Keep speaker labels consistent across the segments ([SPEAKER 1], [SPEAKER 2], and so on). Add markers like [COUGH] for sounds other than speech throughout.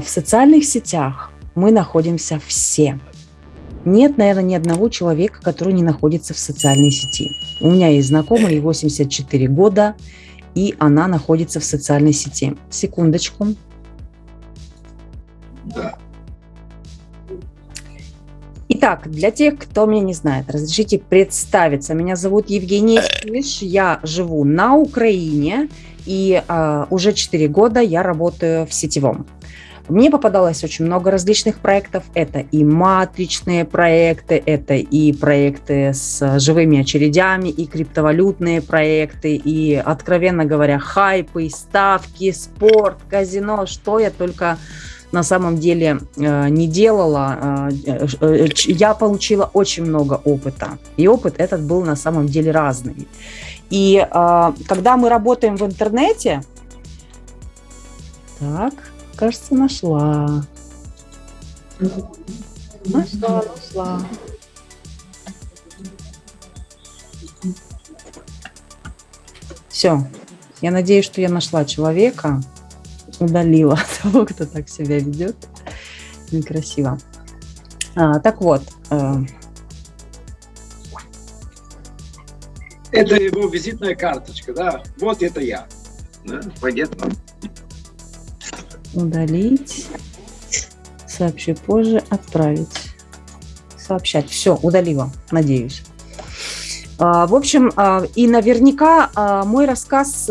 [SPEAKER 1] в социальных сетях мы находимся все. Нет, наверное, ни одного человека, который не находится в социальной сети. У меня есть знакомая, ей 84 года, и она находится в социальной сети. Секундочку. Итак, для тех, кто меня не знает, разрешите представиться. Меня зовут Евгения Силиш, я живу на Украине, и э, уже 4 года я работаю в сетевом. Мне попадалось очень много различных проектов. Это и матричные проекты, это и проекты с живыми очередями, и криптовалютные проекты, и, откровенно говоря, хайпы, ставки, спорт, казино, что я только на самом деле э, не делала. Э, э, я получила очень много опыта. И опыт этот был на самом деле разный. И когда мы работаем в интернете, так, Кажется, нашла. Нашла, нашла. Все. Я надеюсь, что я нашла человека, удалила [LAUGHS] того, кто так себя ведет. Некрасиво. А, так вот. Э...
[SPEAKER 2] Это его визитная карточка, да? Вот это я. Да? Понятно
[SPEAKER 1] удалить, сообщи позже, отправить, сообщать. Все, удалила, надеюсь. А, в общем, а, и наверняка а, мой рассказ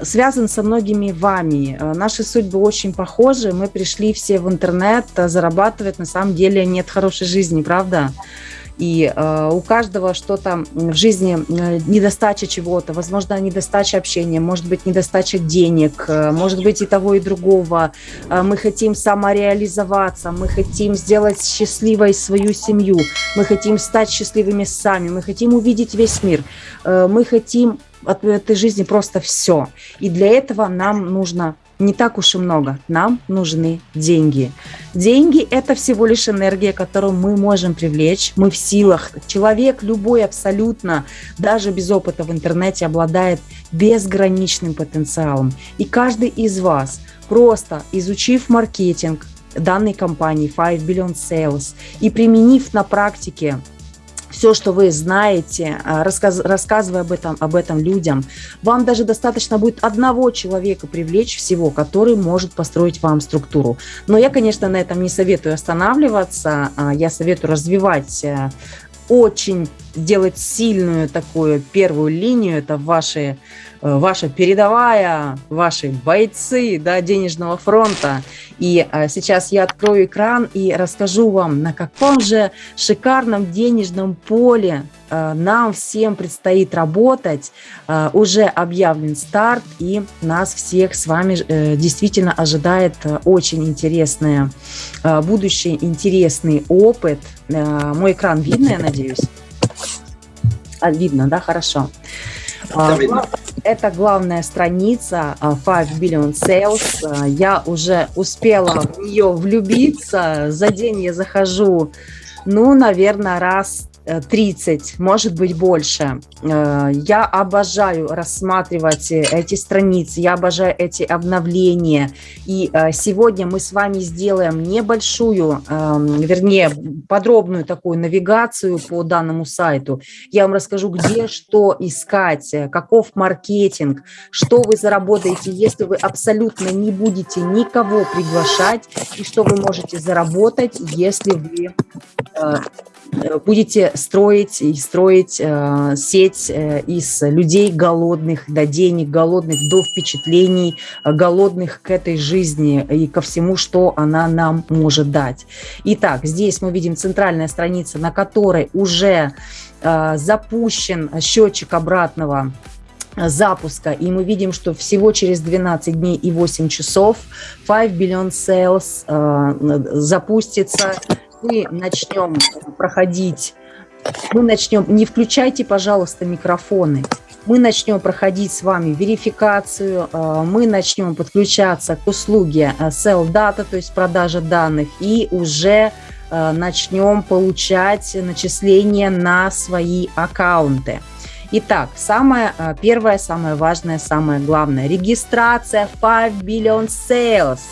[SPEAKER 1] связан со многими вами. Наши судьбы очень похожи. Мы пришли все в интернет зарабатывать. На самом деле нет хорошей жизни, правда? И э, у каждого что-то в жизни, э, недостача чего-то, возможно, недостача общения, может быть, недостача денег, э, может быть и того, и другого. Э, мы хотим самореализоваться, мы хотим сделать счастливой свою семью, мы хотим стать счастливыми сами, мы хотим увидеть весь мир, э, мы хотим от этой жизни просто все. И для этого нам нужно не так уж и много. Нам нужны деньги. Деньги – это всего лишь энергия, которую мы можем привлечь. Мы в силах. Человек любой абсолютно, даже без опыта в интернете, обладает безграничным потенциалом. И каждый из вас, просто изучив маркетинг данной компании 5 Billion Sales и применив на практике все, что вы знаете, а, рассказ, рассказывая об этом, об этом людям. Вам даже достаточно будет одного человека привлечь всего, который может построить вам структуру. Но я, конечно, на этом не советую останавливаться. А, я советую развивать э, очень делать сильную такую первую линию, это ваши, ваша передовая, ваши бойцы да, денежного фронта. И э, сейчас я открою экран и расскажу вам, на каком же шикарном денежном поле э, нам всем предстоит работать. Уже объявлен старт, и нас всех с вами действительно ожидает очень интересное будущее, интересный опыт. Мой экран видно, я надеюсь? А, видно, да, хорошо. А, это главная страница 5 а, Billion Sales. Я уже успела в нее влюбиться. За день я захожу, ну, наверное, раз 30, может быть больше. Э, я обожаю рассматривать эти страницы, я обожаю эти обновления. И э, сегодня мы с вами сделаем небольшую, эм, вернее, подробную такую навигацию по данному сайту. Я вам расскажу, где что искать, каков маркетинг, что вы заработаете, если вы абсолютно не будете никого приглашать, и что вы можете заработать, если вы э, будете строить и строить э, сеть э, из людей голодных до денег, голодных до впечатлений, э, голодных к этой жизни и ко всему, что она нам может дать. Итак, здесь мы видим центральная страница, на которой уже э, запущен счетчик обратного запуска, и мы видим, что всего через 12 дней и 8 часов 5 Billion Sales э, запустится, мы начнем проходить, мы начнем, не включайте, пожалуйста, микрофоны, мы начнем проходить с вами верификацию, э, мы начнем подключаться к услуге э, Sell Data, то есть продажа данных, и уже э, начнем получать начисления на свои аккаунты. Итак, самое первое, самое важное, самое главное. Регистрация 5 Billion Sales –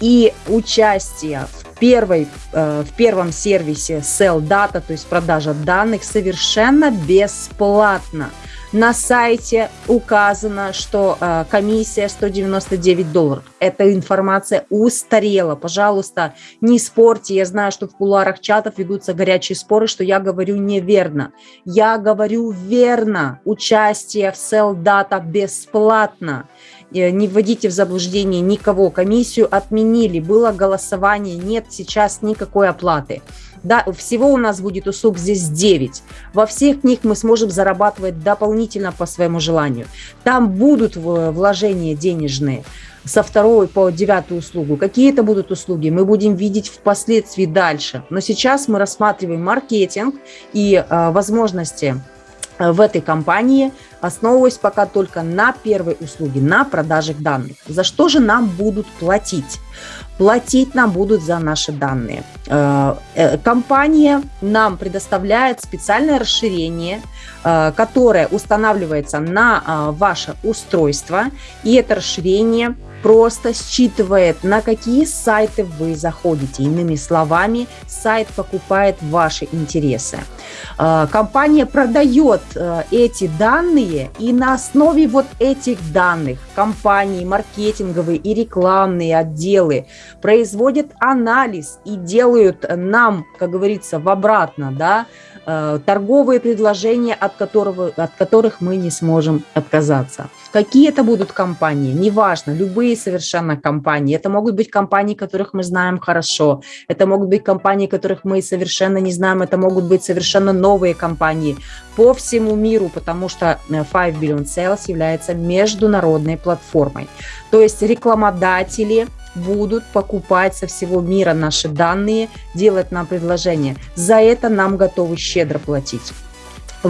[SPEAKER 1] И участие в, первой, э, в первом сервисе Sell Data, то есть продажа данных, совершенно бесплатно. На сайте указано, что э, комиссия 199 долларов. Эта информация устарела. Пожалуйста, не спорьте. Я знаю, что в кулуарах чатов ведутся горячие споры, что я говорю неверно. Я говорю верно. Участие в Sell Data бесплатно. Э, не вводите в заблуждение никого. Комиссию отменили, было голосование, нет сейчас никакой оплаты. Да, всего у нас будет услуг здесь 9. Во всех них мы сможем зарабатывать дополнительно по своему желанию. Там будут вложения денежные со второй по девятую услугу. Какие это будут услуги, мы будем видеть впоследствии дальше. Но сейчас мы рассматриваем маркетинг и э, возможности в этой компании – основываясь пока только на первой услуге, на продажах данных. За что же нам будут платить? Платить нам будут за наши данные. Э, э, компания нам предоставляет специальное расширение, э, которое устанавливается на ваше устройство, и это расширение просто считывает, на какие сайты вы заходите. Иными словами, сайт покупает ваши интересы. А, компания продает э, эти данные, и на основе вот этих данных компании, маркетинговые и рекламные отделы производят анализ и делают нам, как говорится, в обратно, да, торговые предложения, от, которого, от которых мы не сможем отказаться. Какие это будут компании? Неважно, любые совершенно компании. Это могут быть компании, которых мы знаем хорошо. Это могут быть компании, которых мы совершенно не знаем. Это могут быть совершенно новые компании по всему миру, потому что 5 э, Billion Sales является международной платформой. То есть рекламодатели – будут покупать со всего мира наши данные, делать нам предложения. За это нам готовы щедро платить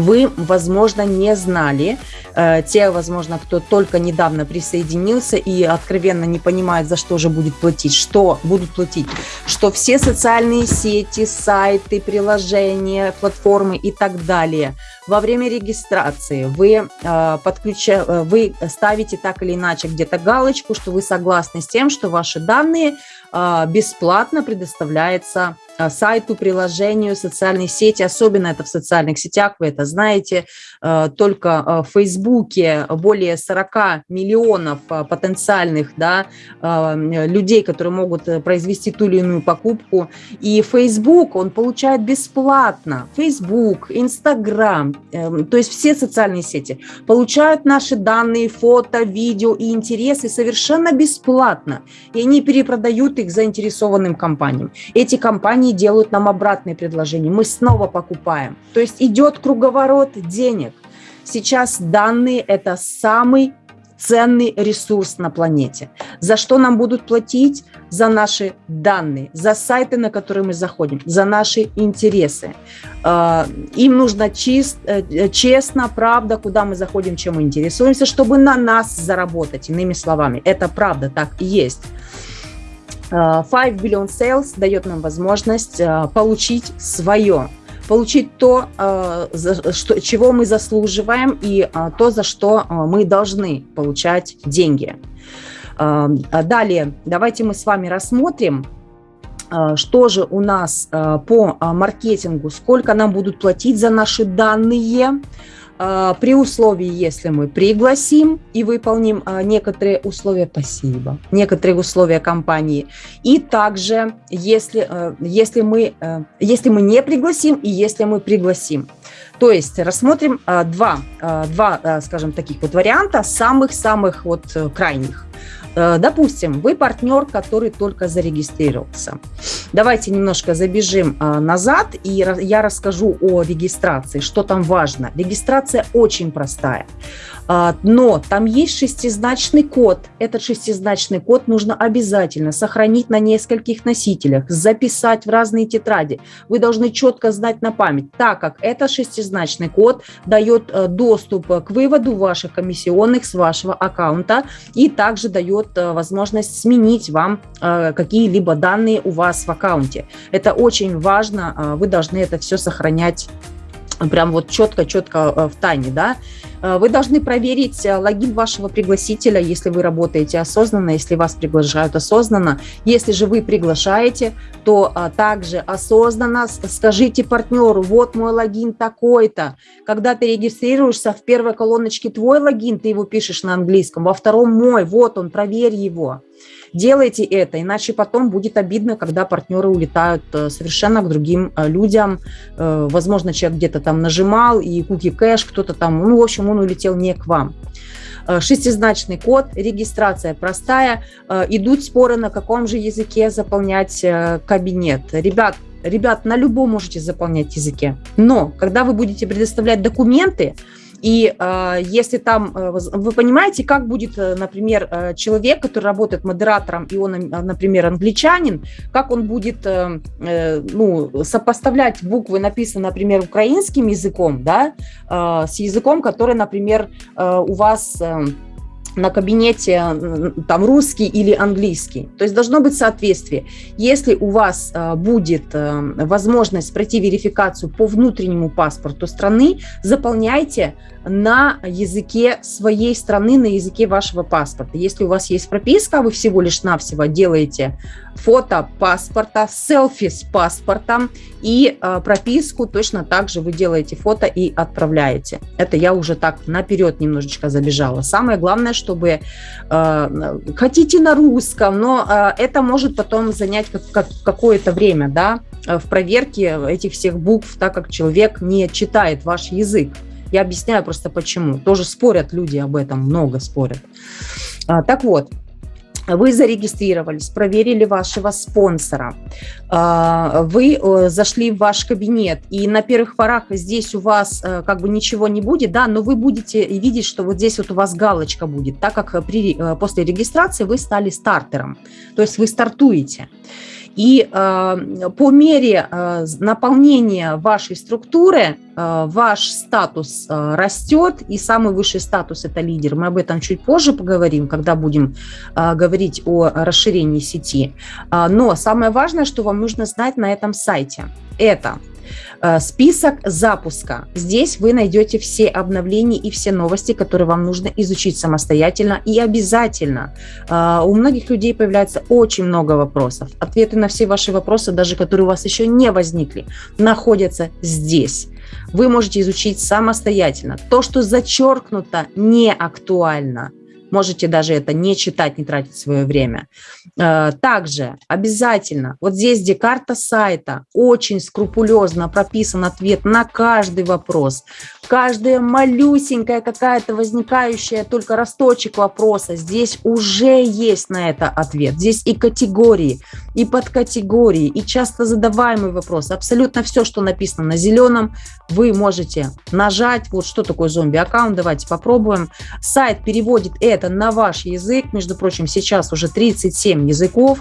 [SPEAKER 1] вы, возможно, не знали, э, те, возможно, кто только недавно присоединился и откровенно не понимает, за что же будет платить, что будут платить, что все социальные сети, сайты, приложения, платформы и так далее. Во время регистрации вы, э, подключа, э, вы ставите так или иначе где-то галочку, что вы согласны с тем, что ваши данные бесплатно предоставляются сайту, приложению, социальной сети, особенно это в социальных сетях, вы это знаете, а, только а, в Фейсбуке более 40 миллионов потенциальных да, людей, которые могут э, произвести ту или иную покупку. И Facebook он получает бесплатно. Facebook, Instagram, то есть все социальные сети получают наши данные, фото, видео и интересы совершенно бесплатно. И они перепродают их заинтересованным компаниям. Эти компании они делают нам обратные предложения, мы снова покупаем. То есть идет круговорот денег. Сейчас данные – это самый ценный ресурс на планете. За что нам будут платить? За наши данные, за сайты, на которые мы заходим, за наши интересы. А, им нужно чист, э, честно, правда, куда мы заходим, чем мы интересуемся, чтобы на нас заработать. Иными словами, это правда, так и есть. 5 э, Billion Sales дает нам возможность э, получить свое, получить то, э, чего мы заслуживаем, и то, за что мы должны получать деньги. Далее, давайте мы с вами рассмотрим, что же у нас по маркетингу, сколько нам будут платить за наши данные, а, при условии, если мы пригласим и выполним а, некоторые условия, спасибо, некоторые условия компании, и также, если, а, если, мы, если мы не пригласим и если мы пригласим. То есть рассмотрим два, два скажем, таких вот варианта, самых-самых вот э, крайних. Э, допустим, вы партнер, который только зарегистрировался. Давайте немножко забежим э, назад, и я расскажу о регистрации, что там важно. Регистрация очень простая. А, но там есть шестизначный код. Этот шестизначный код нужно обязательно сохранить на нескольких носителях, записать в разные тетради. Вы должны четко знать на память, так как этот шестизначный код дает э, доступ к выводу ваших комиссионных с вашего аккаунта и также дает э, возможность сменить вам э, какие-либо данные у вас в аккаунте. Это очень важно, вы должны это все сохранять прям вот четко-четко э, в тайне, да, э, вы должны проверить э, логин вашего пригласителя, если вы работаете осознанно, если вас приглашают осознанно. Если же вы приглашаете, то также осознанно скажите партнеру, вот мой логин такой-то. Когда ты регистрируешься, в первой колоночке твой логин, ты его пишешь на английском, во втором мой, вот он, проверь его. Делайте это, иначе потом будет обидно, когда партнеры улетают э, совершенно к другим э, людям. Э, возможно, человек где-то там нажимал, и куки кэш, кто-то там, ну, в общем, он улетел не к вам шестизначный код, регистрация простая, идут споры, на каком же языке заполнять кабинет. Ребят, ребят, на любом можете заполнять языке, но когда вы будете предоставлять документы, и э, если там, э, вы понимаете, как будет, э, например, э, человек, который работает модератором, и он, например, англичанин, как он будет э, э, ну, сопоставлять буквы, написанные, например, украинским языком, да, э, с языком, который, например, э, у вас... Э, на кабинете там русский или английский. То есть должно быть соответствие. Если у вас э, будет э, возможность пройти верификацию по внутреннему паспорту страны, заполняйте на языке своей страны, на языке вашего паспорта. Если у вас есть прописка, вы всего лишь навсего делаете фото паспорта, селфи с паспортом и э, прописку точно так же вы делаете фото и отправляете. Это я уже так наперед немножечко забежала. Самое главное, чтобы э, хотите на русском, но э, это может потом занять как, как, какое-то время, да, в проверке этих всех букв, так как человек не читает ваш язык. Я объясняю просто почему. Тоже спорят люди об этом, много спорят. А, так вот, вы зарегистрировались, проверили вашего спонсора, а, вы э, зашли в ваш кабинет, и на первых порах здесь у вас э, как бы ничего не будет, да, но вы будете видеть, что вот здесь вот у вас галочка будет, так как при, э, после регистрации вы стали стартером, то есть вы стартуете. И э, по мере э, наполнения вашей структуры э, ваш статус растет, и самый высший статус – это лидер. Мы об этом чуть позже поговорим, когда будем говорить о расширении сети. Э, но самое важное, что вам нужно знать на этом сайте – это список запуска. Здесь вы найдете все обновления и все новости, которые вам нужно изучить самостоятельно и обязательно. Э, у многих людей появляется очень много вопросов. Ответы на все ваши вопросы, даже которые у вас еще не возникли, находятся здесь вы можете изучить самостоятельно. То, что зачеркнуто, не актуально. Можете даже это не читать, не тратить свое время. Э, также обязательно, вот здесь, где карта сайта, очень скрупулезно прописан ответ на каждый вопрос. Каждая малюсенькая какая-то возникающая только росточек вопроса, здесь уже есть на это ответ. Здесь и категории, и подкатегории, и часто задаваемый вопрос. Абсолютно все, что написано на зеленом, вы можете нажать. Вот что такое зомби-аккаунт, давайте попробуем. Сайт переводит это на ваш язык. Между прочим, сейчас уже 37 языков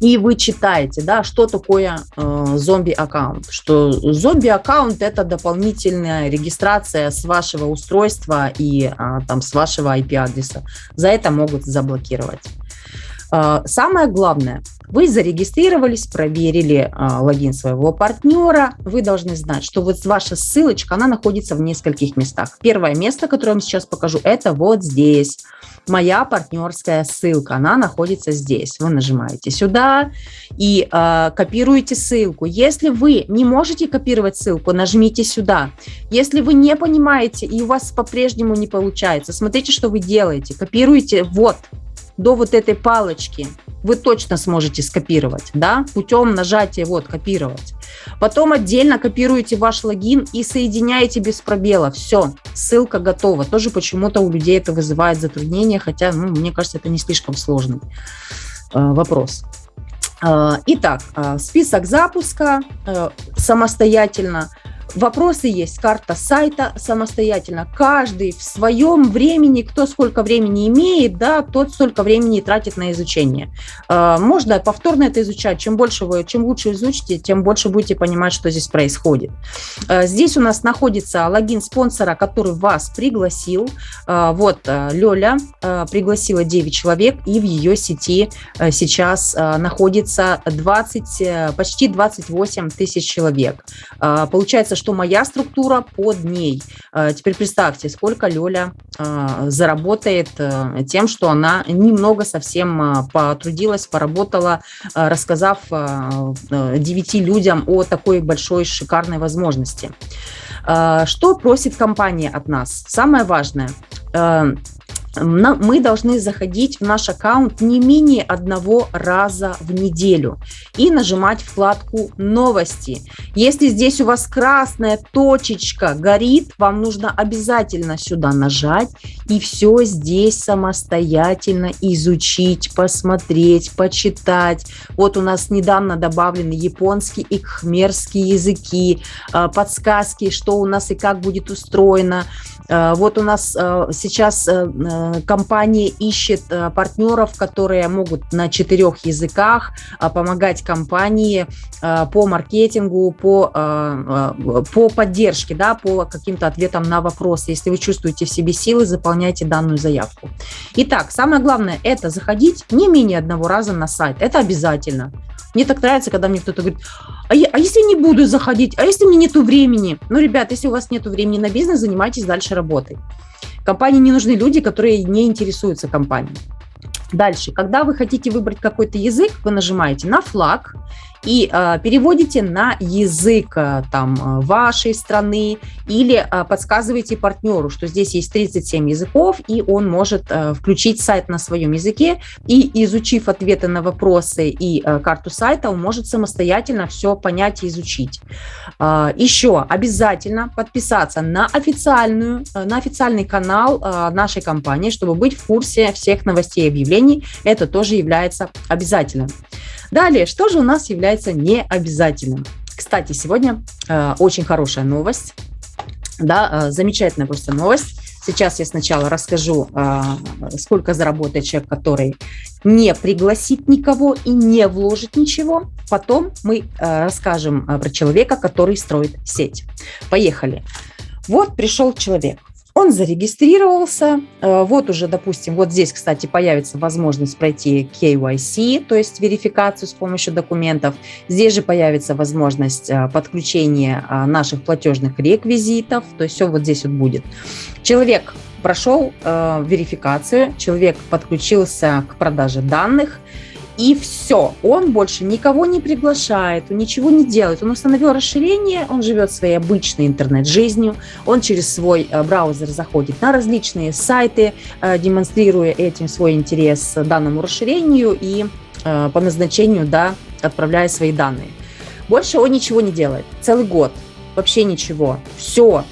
[SPEAKER 1] и вы читаете, да, что такое э, зомби-аккаунт. Что зомби-аккаунт – это дополнительная регистрация с вашего устройства и э, там с вашего IP-адреса. За это могут заблокировать. Э, самое главное, вы зарегистрировались, проверили э, логин своего партнера, вы должны знать, что вот ваша ссылочка, она находится в нескольких местах. Первое место, которое я вам сейчас покажу, это вот здесь – моя партнерская ссылка, она находится здесь. Вы нажимаете сюда и э, копируете ссылку. Если вы не можете копировать ссылку, нажмите сюда. Если вы не понимаете и у вас по-прежнему не получается, смотрите, что вы делаете. Копируете вот до вот этой палочки вы точно сможете скопировать, да, путем нажатия вот копировать. Потом отдельно копируете ваш логин и соединяете без пробела. Все, ссылка готова. Тоже почему-то у людей это вызывает затруднения, хотя, ну, мне кажется, это не слишком сложный э, вопрос. Э, итак, э, список запуска э, самостоятельно – Вопросы есть, карта сайта самостоятельно. Каждый в своем времени, кто сколько времени имеет, да, тот столько времени тратит на изучение. А, можно повторно это изучать. Чем больше вы, чем лучше изучите, тем больше будете понимать, что здесь происходит. А, здесь у нас находится логин спонсора, который вас пригласил. А, вот Лёля пригласила 9 человек, и в ее сети сейчас находится 20, почти 28 тысяч человек. Получается, что моя структура под ней. Теперь представьте, сколько Лёля заработает тем, что она немного совсем потрудилась, поработала, рассказав девяти людям о такой большой шикарной возможности. Что просит компания от нас? Самое важное – мы должны заходить в наш аккаунт не менее одного раза в неделю и нажимать вкладку «Новости». Если здесь у вас красная точечка горит, вам нужно обязательно сюда нажать и все здесь самостоятельно изучить, посмотреть, почитать. Вот у нас недавно добавлены японский и кхмерский языки, а, подсказки, что у нас и как будет устроено. А, вот у нас а, сейчас э, Э, компания ищет э, партнеров, которые могут на четырех языках э, помогать компании по маркетингу, по, по поддержке, да, по каким-то ответам на вопросы. Если вы чувствуете в себе силы, заполняйте данную заявку. Итак, самое главное – это заходить не менее одного раза на сайт. Это обязательно. Мне так нравится, когда мне кто-то говорит, а, я, а если не буду заходить, а если мне нету времени? Ну, ребят, если у вас нету времени на бизнес, занимайтесь дальше работой. Компании не нужны люди, которые не интересуются компанией. Дальше, когда вы хотите выбрать какой-то язык, вы нажимаете на флаг, и э, переводите на язык э, там э, вашей страны или э, подсказываете партнеру, что здесь есть 37 языков, и он может э, включить сайт на своем языке, и изучив ответы на вопросы и э, карту сайта, он может самостоятельно все понять и изучить. Э, еще обязательно подписаться на официальную, э, на официальный канал э, нашей компании, чтобы быть в курсе всех новостей и объявлений. Это тоже является обязательным. Далее, что же у нас является необязательным? Кстати, сегодня э, очень хорошая новость, да, э, замечательная просто новость. Сейчас я сначала расскажу, э, сколько заработает человек, который не пригласит никого и не вложит ничего. Потом мы э, расскажем э, про человека, который строит сеть. Поехали. Вот пришел человек. Он зарегистрировался, э, вот уже, допустим, вот здесь, кстати, появится возможность пройти KYC, то есть верификацию с помощью документов. Здесь же появится возможность э, подключения э, наших платежных реквизитов, то есть все вот здесь вот будет. Человек прошел верификацию, человек подключился к продаже данных, и все. Он больше никого не приглашает, он ничего не делает. Он установил расширение, он живет своей обычной интернет-жизнью, он через свой э, браузер заходит на различные сайты, э, демонстрируя этим свой интерес данному расширению и э, по назначению да, отправляя свои данные. Больше он ничего не делает. Целый год. Вообще ничего. Все.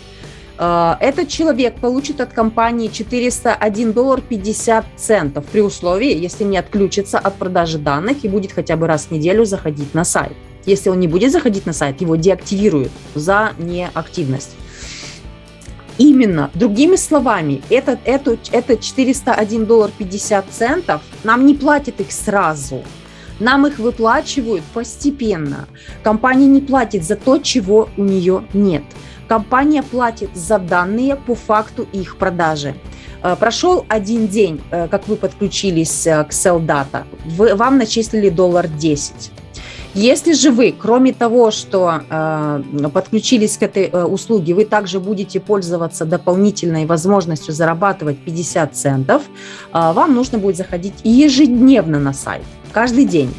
[SPEAKER 1] Э, этот человек получит от компании 401 доллар 50 центов при условии, если не отключится от продажи данных и будет хотя бы раз в неделю заходить на сайт. Если он не будет заходить на сайт, его деактивируют за неактивность. Именно, другими словами, этот, это, это 401 доллар 50 центов нам не платят их сразу, нам их выплачивают постепенно. Компания не платит за то, чего у нее нет. Компания платит за данные по факту их продажи. Э, прошел один день, э, как вы подключились э, к SellData, вам начислили доллар 10. Если же вы, кроме того, что э, подключились к этой э, услуге, вы также будете пользоваться дополнительной возможностью зарабатывать 50 центов, э, вам нужно будет заходить ежедневно на сайт, каждый день.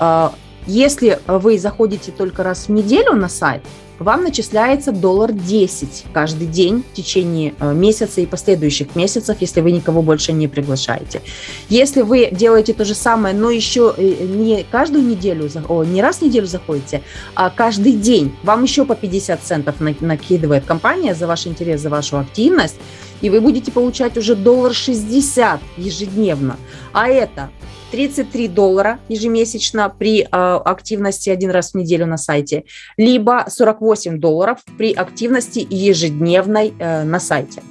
[SPEAKER 1] Э, если вы заходите только раз в неделю на сайт, вам начисляется доллар 10 каждый день в течение э, месяца и последующих месяцев, если вы никого больше не приглашаете. Если вы делаете то же самое, но еще э, не каждую неделю, не раз в неделю заходите, а каждый день, вам еще по 50 центов накидывает компания за ваш интерес, за вашу активность, и вы будете получать уже доллар 60 ежедневно. А это 33 доллара ежемесячно при э, активности один раз в неделю на сайте, либо 48 долларов при активности ежедневной э, на сайте.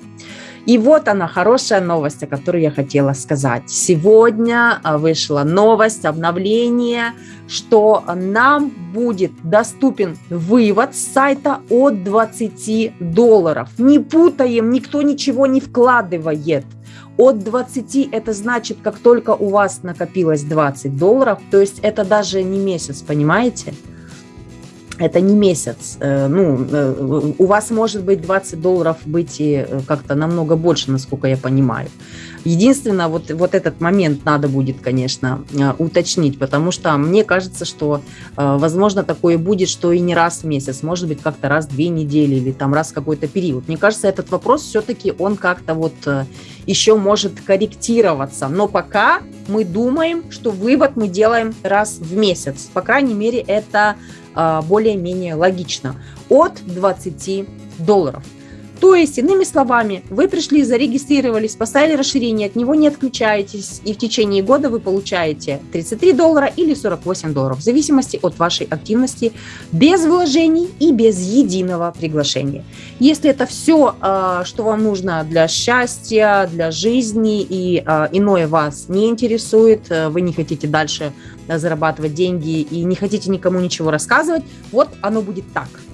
[SPEAKER 1] И вот она, хорошая новость, о которой я хотела сказать. Сегодня а, вышла новость, обновление, что нам будет доступен вывод с сайта от 20 долларов. Не путаем, никто ничего не вкладывает. От 20 это значит, как только у вас накопилось 20 долларов, то есть это даже не месяц, понимаете? Это не месяц. Э, ну, э, у вас может быть 20 долларов быть и э, как-то намного больше, насколько я понимаю. Единственное, вот, вот этот момент надо будет, конечно, уточнить, потому что мне кажется, что, возможно, такое будет, что и не раз в месяц, может быть, как-то раз в две недели или там раз в какой-то период. Мне кажется, этот вопрос все-таки он как-то вот еще может корректироваться. Но пока мы думаем, что вывод мы делаем раз в месяц. По крайней мере, это более-менее логично, от 20 долларов. То есть, иными словами, вы пришли, зарегистрировались, поставили расширение, от него не отключаетесь, и в течение года вы получаете 33 доллара или 48 долларов, в зависимости от вашей активности, без вложений и без единого приглашения. Если это все, а, что вам нужно для счастья, для жизни, и а, иное вас не интересует, вы не хотите дальше зарабатывать деньги и не хотите никому ничего рассказывать, вот оно будет так –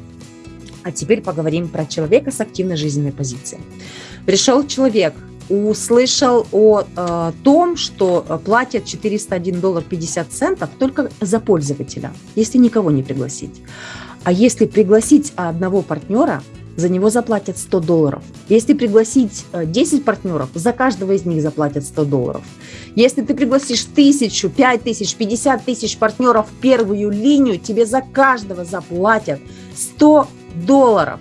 [SPEAKER 1] а теперь поговорим про человека с активной жизненной позицией. Пришел человек, услышал о э, том, что платят 401 доллар 50 центов только за пользователя, если никого не пригласить. А если пригласить одного партнера, за него заплатят 100 долларов. Если пригласить 10 э, партнеров, за каждого из них заплатят 100 долларов. Если ты пригласишь тысячу, пять тысяч, пятьдесят тысяч партнеров в первую линию, тебе за каждого заплатят 100 долларов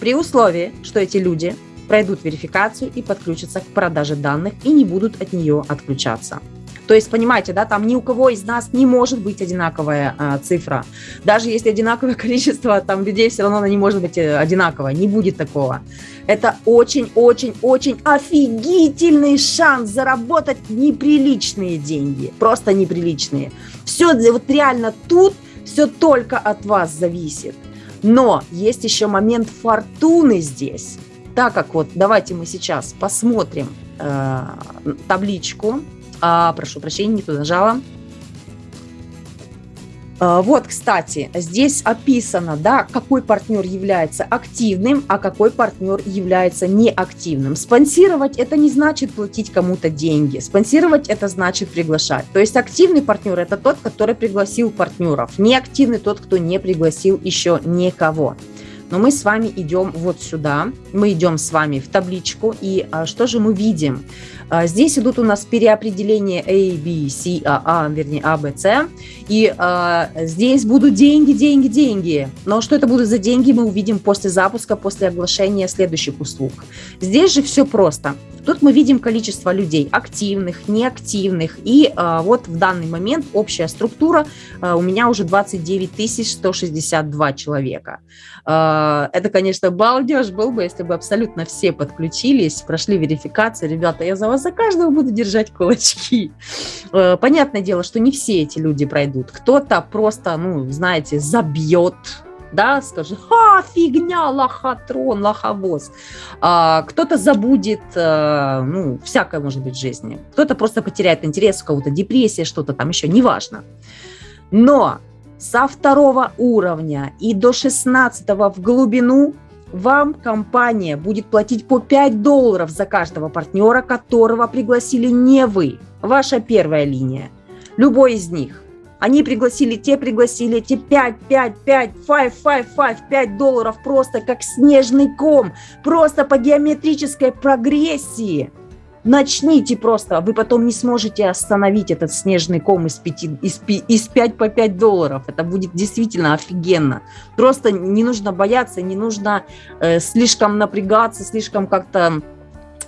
[SPEAKER 1] при условии, что эти люди пройдут верификацию и подключатся к продаже данных и не будут от нее отключаться. То есть, понимаете, да, там ни у кого из нас не может быть одинаковая а, цифра. Даже если одинаковое [LAUGHS] количество там людей, все равно она не может быть э, одинаковая. Не будет такого. Это очень-очень-очень офигительный шанс заработать неприличные деньги. Просто неприличные. Все вот реально тут все только от вас зависит. Но есть еще момент фортуны здесь. Так как вот, давайте мы сейчас посмотрим э, табличку. А, прошу прощения, не туда нажала. А, вот, кстати, здесь описано, да, какой партнер является активным, а какой партнер является неактивным. Спонсировать – это не значит платить кому-то деньги. Спонсировать – это значит приглашать. То есть активный партнер – это тот, который пригласил партнеров. Неактивный – тот, кто не пригласил еще никого. Но мы с вами идем вот сюда, мы идем с вами в табличку, и а, что же мы видим? А, здесь идут у нас переопределения A, B, C, A, A, вернее A, B, C, и а, здесь будут деньги, деньги, деньги. Но что это будут за деньги, мы увидим после запуска, после оглашения следующих услуг. Здесь же все просто. Тут мы видим количество людей активных, неактивных. И э, вот в данный момент общая структура э, у меня уже 29 162 человека. Э, это, конечно, балдеж был бы, если бы абсолютно все подключились, прошли верификацию. Ребята, я за вас за каждого буду держать кулачки. Э, понятное дело, что не все эти люди пройдут. Кто-то просто, ну, знаете, забьет да, скажет, ха, фигня, лохотрон, лоховоз. А, кто-то забудет, а, ну, всякое может быть в жизни. Кто-то просто потеряет интерес, у кого-то депрессия, что-то там еще, неважно. Но со второго уровня и до 16 в глубину вам компания будет платить по 5 долларов за каждого партнера, которого пригласили не вы, ваша первая линия, любой из них. Они пригласили, те пригласили, эти 5, 5, 5, 5, 5, 5, 5 долларов просто как снежный ком, просто по геометрической прогрессии. Начните просто, вы потом не сможете остановить этот снежный ком из, 5, из, из 5 по 5 долларов. Это будет действительно офигенно. Просто не нужно бояться, не нужно э, слишком напрягаться, слишком как-то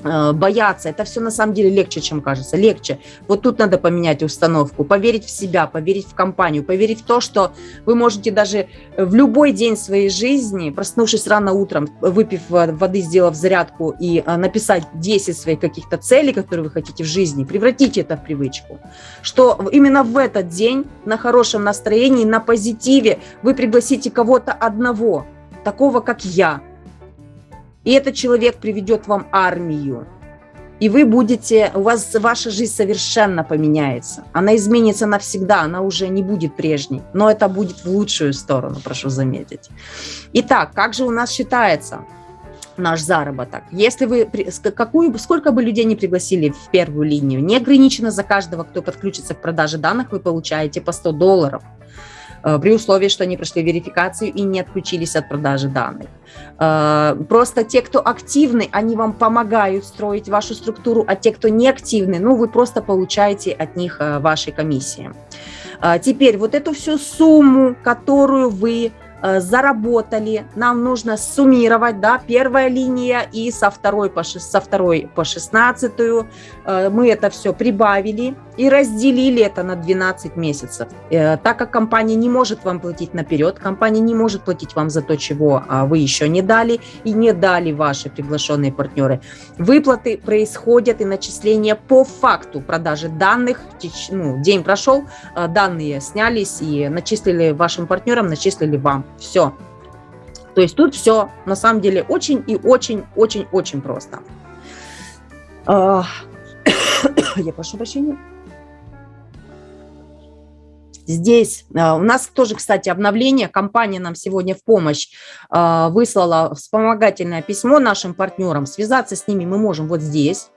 [SPEAKER 1] бояться. Это все на самом деле легче, чем кажется. Легче. Вот тут надо поменять установку, поверить в себя, поверить в компанию, поверить в то, что вы можете даже в любой день своей жизни, проснувшись рано утром, выпив воды, сделав зарядку и э, написать 10 своих каких-то целей, которые вы хотите в жизни, превратите это в привычку. Что именно в этот день на хорошем настроении, на позитиве вы пригласите кого-то одного, такого как я, и этот человек приведет вам армию. И вы будете, у вас ваша жизнь совершенно поменяется. Она изменится навсегда, она уже не будет прежней. Но это будет в лучшую сторону, прошу заметить. Итак, как же у нас считается наш заработок? Если вы, какую, сколько бы людей не пригласили в первую линию, не ограничено за каждого, кто подключится к продаже данных, вы получаете по 100 долларов. При условии, что они прошли верификацию и не отключились от продажи данных. Просто те, кто активны, они вам помогают строить вашу структуру, а те, кто не активны, ну, вы просто получаете от них ваши комиссии. Теперь вот эту всю сумму, которую вы Э, заработали, нам нужно суммировать, да, первая линия и со второй по, со второй по шестнадцатую э, мы это все прибавили и разделили это на 12 месяцев. Э, так как компания не может вам платить наперед, компания не может платить вам за то, чего а, вы еще не дали и не дали ваши приглашенные партнеры. Выплаты происходят и начисления по факту продажи данных. Ну, день прошел, данные снялись и начислили вашим партнерам, начислили вам. Все. То есть тут все на самом деле очень и очень-очень-очень просто. А, [COUGHS] я прошу прощения. Здесь а, у нас тоже, кстати, обновление. Компания нам сегодня в помощь а, выслала вспомогательное письмо нашим партнерам. Связаться с ними мы можем вот здесь.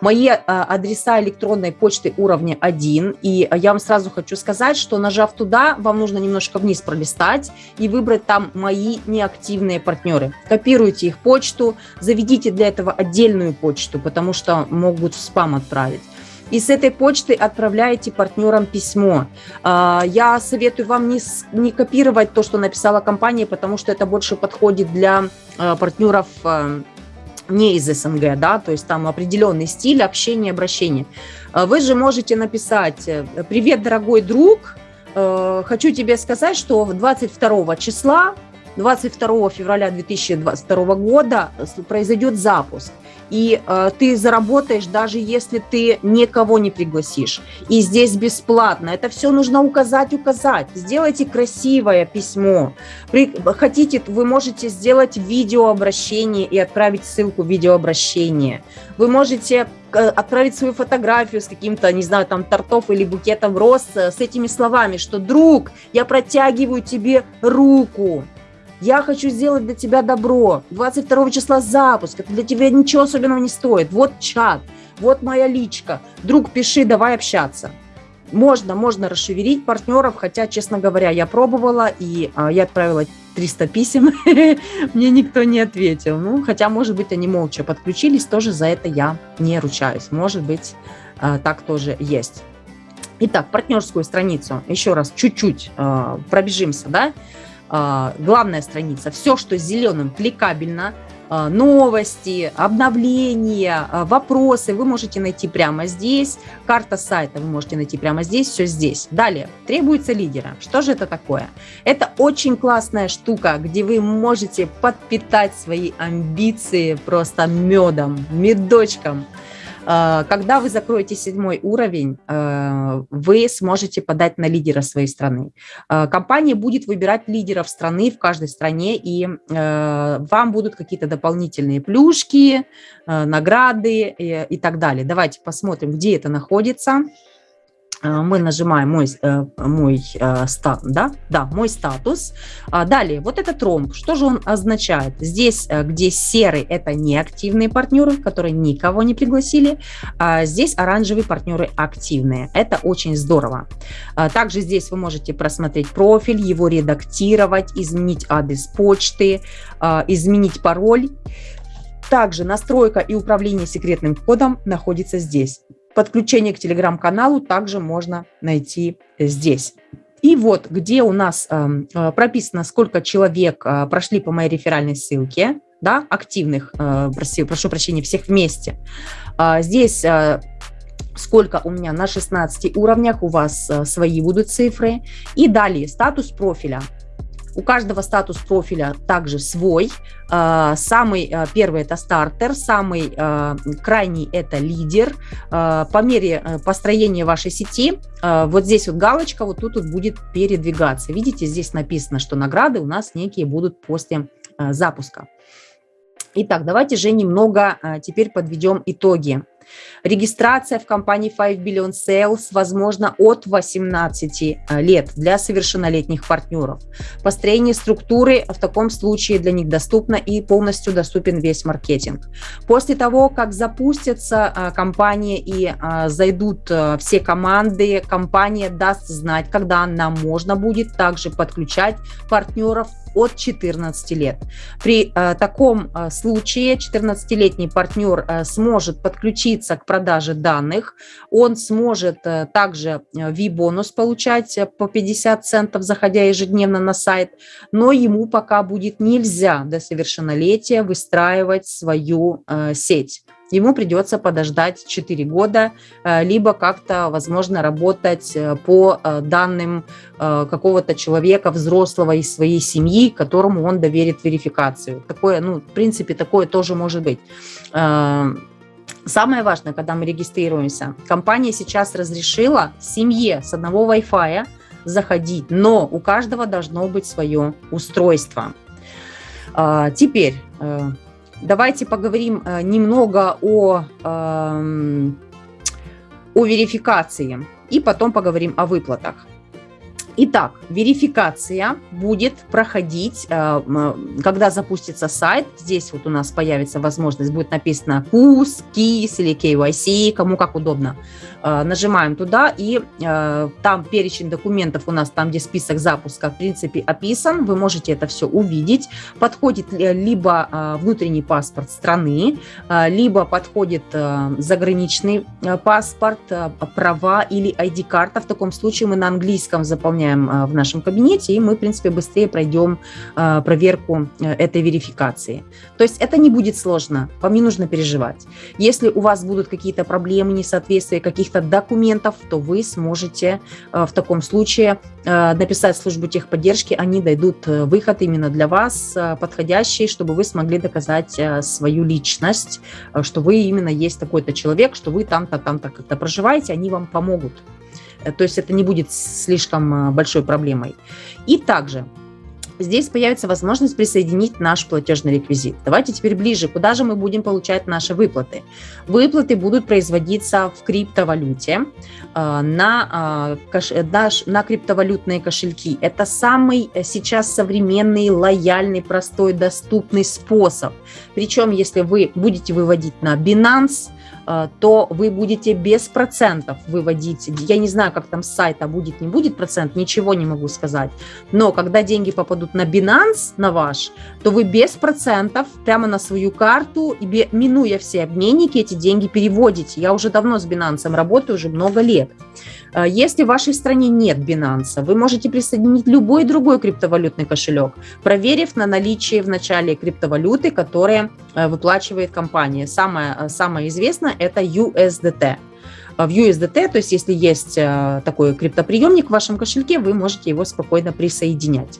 [SPEAKER 1] Мои а, адреса электронной почты уровня 1. И я вам сразу хочу сказать, что нажав туда, вам нужно немножко вниз пролистать и выбрать там мои неактивные партнеры. Копируйте их почту, заведите для этого отдельную почту, потому что могут в спам отправить и с этой почты отправляете партнерам письмо. А, я советую вам не, не копировать то, что написала компания, потому что это больше подходит для а, партнеров а, не из СНГ, да, то есть там определенный стиль общения, обращения. Вы же можете написать «Привет, дорогой друг, хочу тебе сказать, что 22 числа 22 февраля 2022 года произойдет запуск и э, ты заработаешь, даже если ты никого не пригласишь. И здесь бесплатно. Это все нужно указать, указать. Сделайте красивое письмо. При, хотите, вы можете сделать видеообращение и отправить ссылку видеообращения. Вы можете э, отправить свою фотографию с каким-то, не знаю, там, тортов или букетом роз э, с этими словами, что «Друг, я протягиваю тебе руку, я хочу сделать для тебя добро. 22 числа запуск. Это для тебя ничего особенного не стоит. Вот чат, вот моя личка. Друг, пиши, давай общаться. Можно, можно расшевелить партнеров, хотя, честно говоря, я пробовала, и а, я отправила 300 писем, [LAUGHS] мне никто не ответил. Ну, хотя, может быть, они молча подключились, тоже за это я не ручаюсь. Может быть, а, так тоже есть. Итак, партнерскую страницу, еще раз, чуть-чуть а, пробежимся, да, главная страница, все, что зеленым, кликабельно, а, новости, обновления, а, вопросы вы можете найти прямо здесь, карта сайта вы можете найти прямо здесь, все здесь. Далее, требуется лидера. Что же это такое? Это очень классная штука, где вы можете подпитать свои амбиции просто медом, медочком, когда вы закроете седьмой уровень, э, вы сможете подать на лидера своей страны. Э, компания будет выбирать лидеров страны в каждой стране, и вам будут какие-то дополнительные плюшки, награды и так далее. Давайте посмотрим, где это находится. Э, мы нажимаем мой, э, мой, э, да? Да, мой статус. А далее, вот этот ромб, что же он означает? Здесь, где серый, это неактивные партнеры, которые никого не пригласили. А здесь оранжевые партнеры активные. Это очень здорово. А также здесь вы можете просмотреть профиль, его редактировать, изменить адрес почты, изменить пароль. Также настройка и управление секретным кодом находится здесь. Подключение к телеграм-каналу также можно найти здесь. И вот, где у нас эм, э, прописано, сколько человек э, прошли по моей реферальной ссылке, да, активных, э, проси, прошу прощения, всех вместе. Э, здесь э, сколько у меня на 16 уровнях, у вас э, свои будут цифры. И далее статус профиля. У каждого статус профиля также свой. А, самый а, первый – это стартер, самый а, крайний – это лидер. По мере построения вашей сети, вот здесь вот галочка, вот тут вот будет передвигаться. Видите, здесь написано, что награды у нас некие будут после запуска. Итак, давайте же немного теперь подведем итоги. Регистрация в компании 5 Billion Sales возможна от 18 э, лет для совершеннолетних партнеров. Построение структуры в таком случае для них доступно и полностью доступен весь маркетинг. После того, как запустятся э, компании и э, зайдут все команды, компания даст знать, когда нам можно будет также подключать партнеров от 14 лет. При таком случае 14-летний партнер сможет подключиться к продаже данных, он сможет э, также V-бонус получать по 50 центов, заходя ежедневно на сайт, но ему пока будет нельзя до совершеннолетия выстраивать свою э, сеть ему придется подождать 4 года, э, либо как-то, возможно, работать э, по э, данным какого-то человека, взрослого из своей семьи, которому он доверит верификацию. Такое, ну, в принципе, такое тоже может быть. Самое важное, когда мы регистрируемся, компания сейчас разрешила семье с одного Wi-Fi заходить, но у каждого должно быть свое устройство. Теперь Давайте поговорим э, немного о, эм, о верификации и потом поговорим о выплатах. Итак, верификация будет проходить, э, когда запустится сайт. Здесь вот у нас появится возможность, будет написано KUS, KIS или KYC, кому как удобно. Э, нажимаем туда, и э, там перечень документов у нас, там, где список запуска, в принципе, описан. Вы можете это все увидеть. Подходит либо внутренний паспорт страны, либо подходит заграничный паспорт, права или ID-карта. В таком случае мы на английском заполняем выполняем а, в нашем кабинете, и мы, в принципе, быстрее пройдем а, проверку э, этой верификации. То есть это не будет сложно, вам не нужно переживать. Если у вас будут какие-то проблемы, несоответствия каких-то документов, то вы сможете э, в таком случае э, написать службу техподдержки, они дойдут выход именно для вас подходящий, чтобы вы смогли доказать свою личность, что вы именно есть такой-то человек, что вы там-то, там-то как-то проживаете, они вам помогут. Э, то есть это не будет слишком э, большой проблемой. И также здесь появится возможность присоединить наш платежный реквизит. Давайте теперь ближе, куда же мы будем получать наши выплаты. Выплаты будут производиться в криптовалюте э, на, на, на криптовалютные кошельки. Это самый сейчас современный, лояльный, простой, доступный способ. Причем, если вы будете выводить на Binance, то вы будете без процентов выводить. Я не знаю, как там с сайта будет, не будет процент, ничего не могу сказать. Но когда деньги попадут на Binance, на ваш, то вы без процентов прямо на свою карту, минуя все обменники, эти деньги переводите. Я уже давно с Binance работаю, уже много лет. Э, если в вашей стране нет Binance, вы можете присоединить любой другой криптовалютный кошелек, проверив на наличие в начале криптовалюты, которая э, выплачивает компания. Самое, э, самое известное – это USDT в USDT, то есть если есть такой криптоприемник в вашем кошельке, вы можете его спокойно присоединять.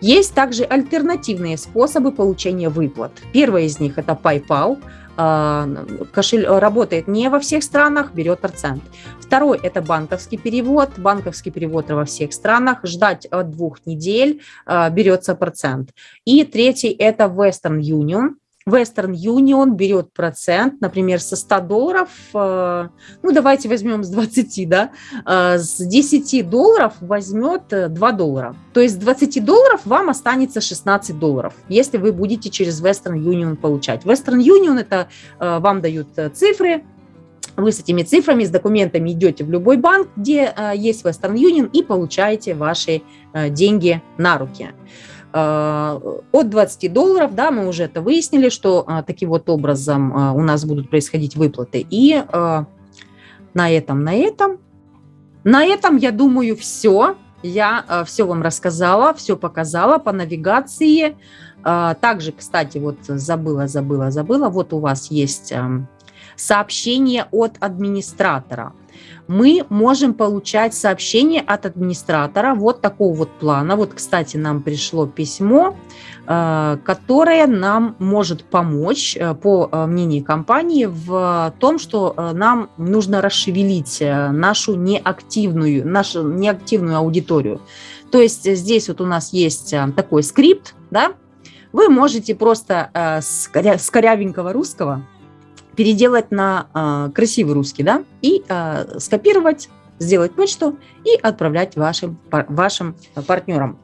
[SPEAKER 1] Есть также альтернативные способы получения выплат. Первый из них – это PayPal – кошель работает не во всех странах, берет процент. Второй – это банковский перевод. Банковский перевод во всех странах. Ждать от двух недель берется процент. И третий – это Western Union. Western Union берет процент, например, со 100 долларов, э, ну давайте возьмем с 20, да, э, с 10 долларов возьмет 2 э, доллара. То есть с 20 долларов вам останется 16 долларов, если вы будете через Western Union получать. Western Union это вам дают цифры, вы с этими цифрами, с документами идете в любой банк, где есть Western Union и получаете ваши деньги на руки. А, от 20 долларов, да, мы уже это выяснили, что а, таким вот образом а, у нас будут происходить выплаты. И на этом, на этом, на этом, я думаю, все. Я все вам рассказала, все показала по навигации. Также, кстати, вот забыла, забыла, забыла. Вот у вас есть сообщение от администратора мы можем получать сообщение от администратора вот такого вот плана. Вот, кстати, нам пришло письмо, э, которое нам может помочь, э, по э, мнению компании, в том, что нам нужно расшевелить нашу неактивную, нашу неактивную аудиторию. То есть здесь вот у нас есть такой скрипт, да, вы можете просто с корявенького русского переделать на а, красивый русский, да, и а, скопировать, сделать почту и отправлять вашим, вашим партнерам.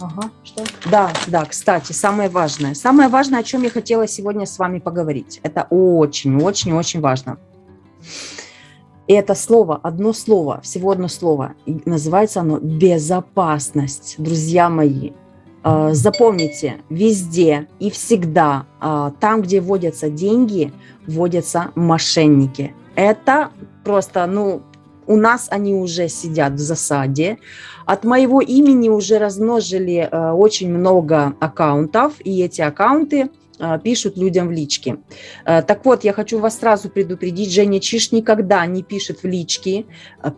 [SPEAKER 1] Ага, что? Да, да, кстати, самое важное. Самое важное, о чем я хотела сегодня с вами поговорить. Это очень-очень-очень важно. И это слово, одно слово, всего одно слово. И называется оно безопасность, друзья мои. А, запомните, везде и всегда, а, там, где вводятся деньги, вводятся мошенники. Это просто, ну, у нас они уже сидят в засаде. От моего имени уже размножили э, очень много аккаунтов, и эти аккаунты э, пишут людям в личке. Э, так вот, я хочу вас сразу предупредить, Женя Чиш никогда не пишет в личке.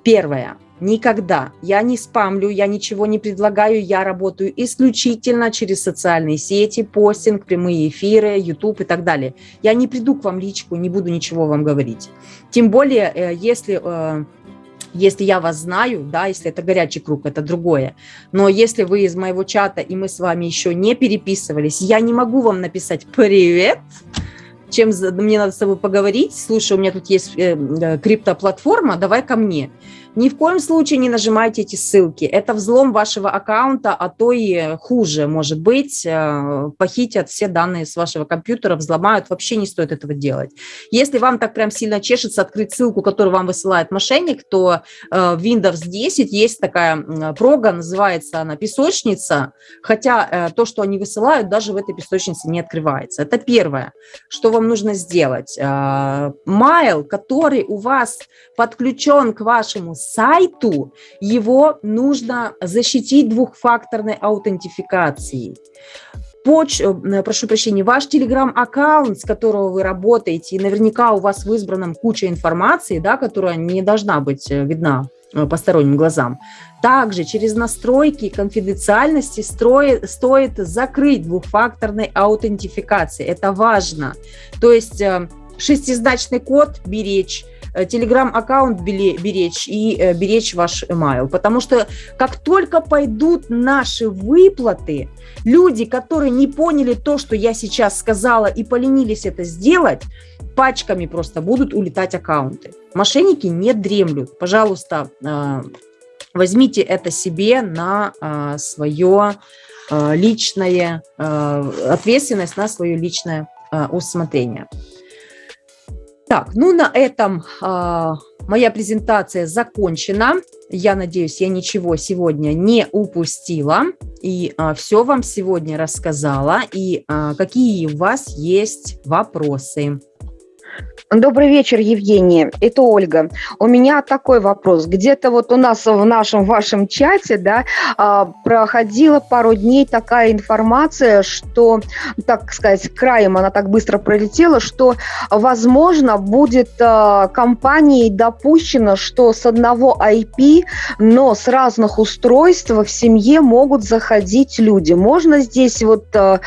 [SPEAKER 1] Первое. Никогда. Я не спамлю, я ничего не предлагаю, я работаю исключительно через социальные сети, постинг, прямые эфиры, YouTube и так далее. Я не приду к вам личку, не буду ничего вам говорить. Тем более, если если я вас знаю, да, если это горячий круг, это другое. Но если вы из моего чата, и мы с вами еще не переписывались, я не могу вам написать «Привет», чем мне надо с тобой поговорить. Слушай, у меня тут есть э, э, криптоплатформа, давай ко мне. Ни в коем случае не нажимайте эти ссылки. Это взлом вашего аккаунта, а то и хуже, может быть. Э, похитят все данные с вашего компьютера, взломают. Вообще не стоит этого делать. Если вам так прям сильно чешется открыть ссылку, которую вам высылает мошенник, то э, в Windows 10 есть такая прога, называется она песочница, хотя э, то, что они высылают, даже в этой песочнице не открывается. Это первое, что вам нужно сделать. Майл, который у вас подключен к вашему сайту, его нужно защитить двухфакторной аутентификацией. Поч, э, прошу прощения, ваш телеграм-аккаунт, с которого вы работаете, и наверняка у вас в избранном куча информации, да, которая не должна быть э, видна посторонним глазам. Также через настройки конфиденциальности строит, стоит закрыть двухфакторной аутентификации. Это важно. То есть шестизначный код беречь, Э, телеграм-аккаунт беречь и э, беречь ваш email. Потому что как только пойдут наши выплаты, люди, которые не поняли то, что я сейчас сказала, и поленились это сделать, пачками просто будут улетать аккаунты. Мошенники не дремлют. Пожалуйста, э, возьмите это себе на свое личное, ответственность на свое личное усмотрение. Так, ну на этом э, моя презентация закончена. Я надеюсь, я ничего сегодня не упустила и э, все вам сегодня рассказала. И э, какие у вас есть вопросы?
[SPEAKER 3] Добрый вечер, Евгения. Это Ольга. У меня такой вопрос. Где-то вот у нас в нашем вашем чате, да, а, проходила пару дней такая информация, что, так сказать, краем она так быстро пролетела, что, возможно, будет а, компанией допущено, что с одного IP, но с разных устройств в семье могут заходить люди. Можно здесь вот а,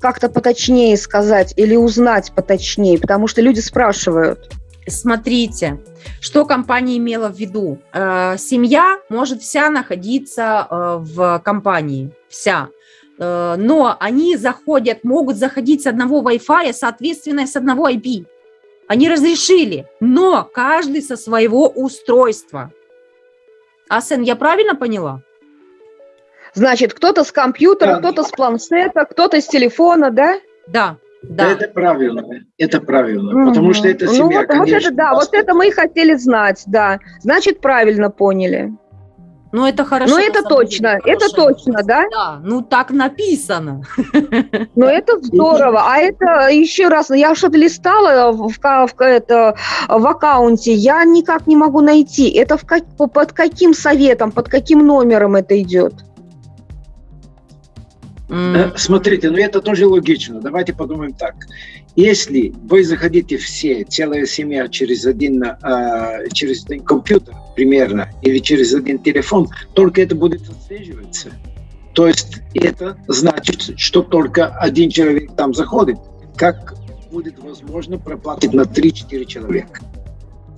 [SPEAKER 3] как-то поточнее сказать или узнать поточнее, потому что люди спрашивают.
[SPEAKER 1] Смотрите, что компания имела в виду. Э, семья может вся находиться э, в компании, вся. Э, но они заходят, могут заходить с одного Wi-Fi, соответственно, с одного IP. Они разрешили, но каждый со своего устройства. Асен, я правильно поняла?
[SPEAKER 3] Значит, кто-то с компьютера, кто-то с планшета, кто-то с телефона, да?
[SPEAKER 1] Да.
[SPEAKER 2] Да. Это правильно, это правильно, угу. потому что это семья,
[SPEAKER 3] ну, вот, конечно. Вот это, да, вот это мы и хотели знать, да. Значит, правильно поняли.
[SPEAKER 1] Ну, это хорошо.
[SPEAKER 3] Ну, это точно, деле, это точно, да?
[SPEAKER 1] Да, ну, так написано. [LAUGHS]
[SPEAKER 3] Ну, это здорово. А это, еще раз, я что-то листала в, в, это, в аккаунте, я никак не могу найти. Это в под каким советом, под каким номером это идет?
[SPEAKER 2] Mm. Смотрите, ну это тоже логично. Давайте подумаем так. Если вы заходите все, целая семья через один, э, через один компьютер примерно, или через один телефон, только это будет отслеживаться. То есть это значит, что только один человек там заходит. Как будет возможно проплатить на 3-4 человека?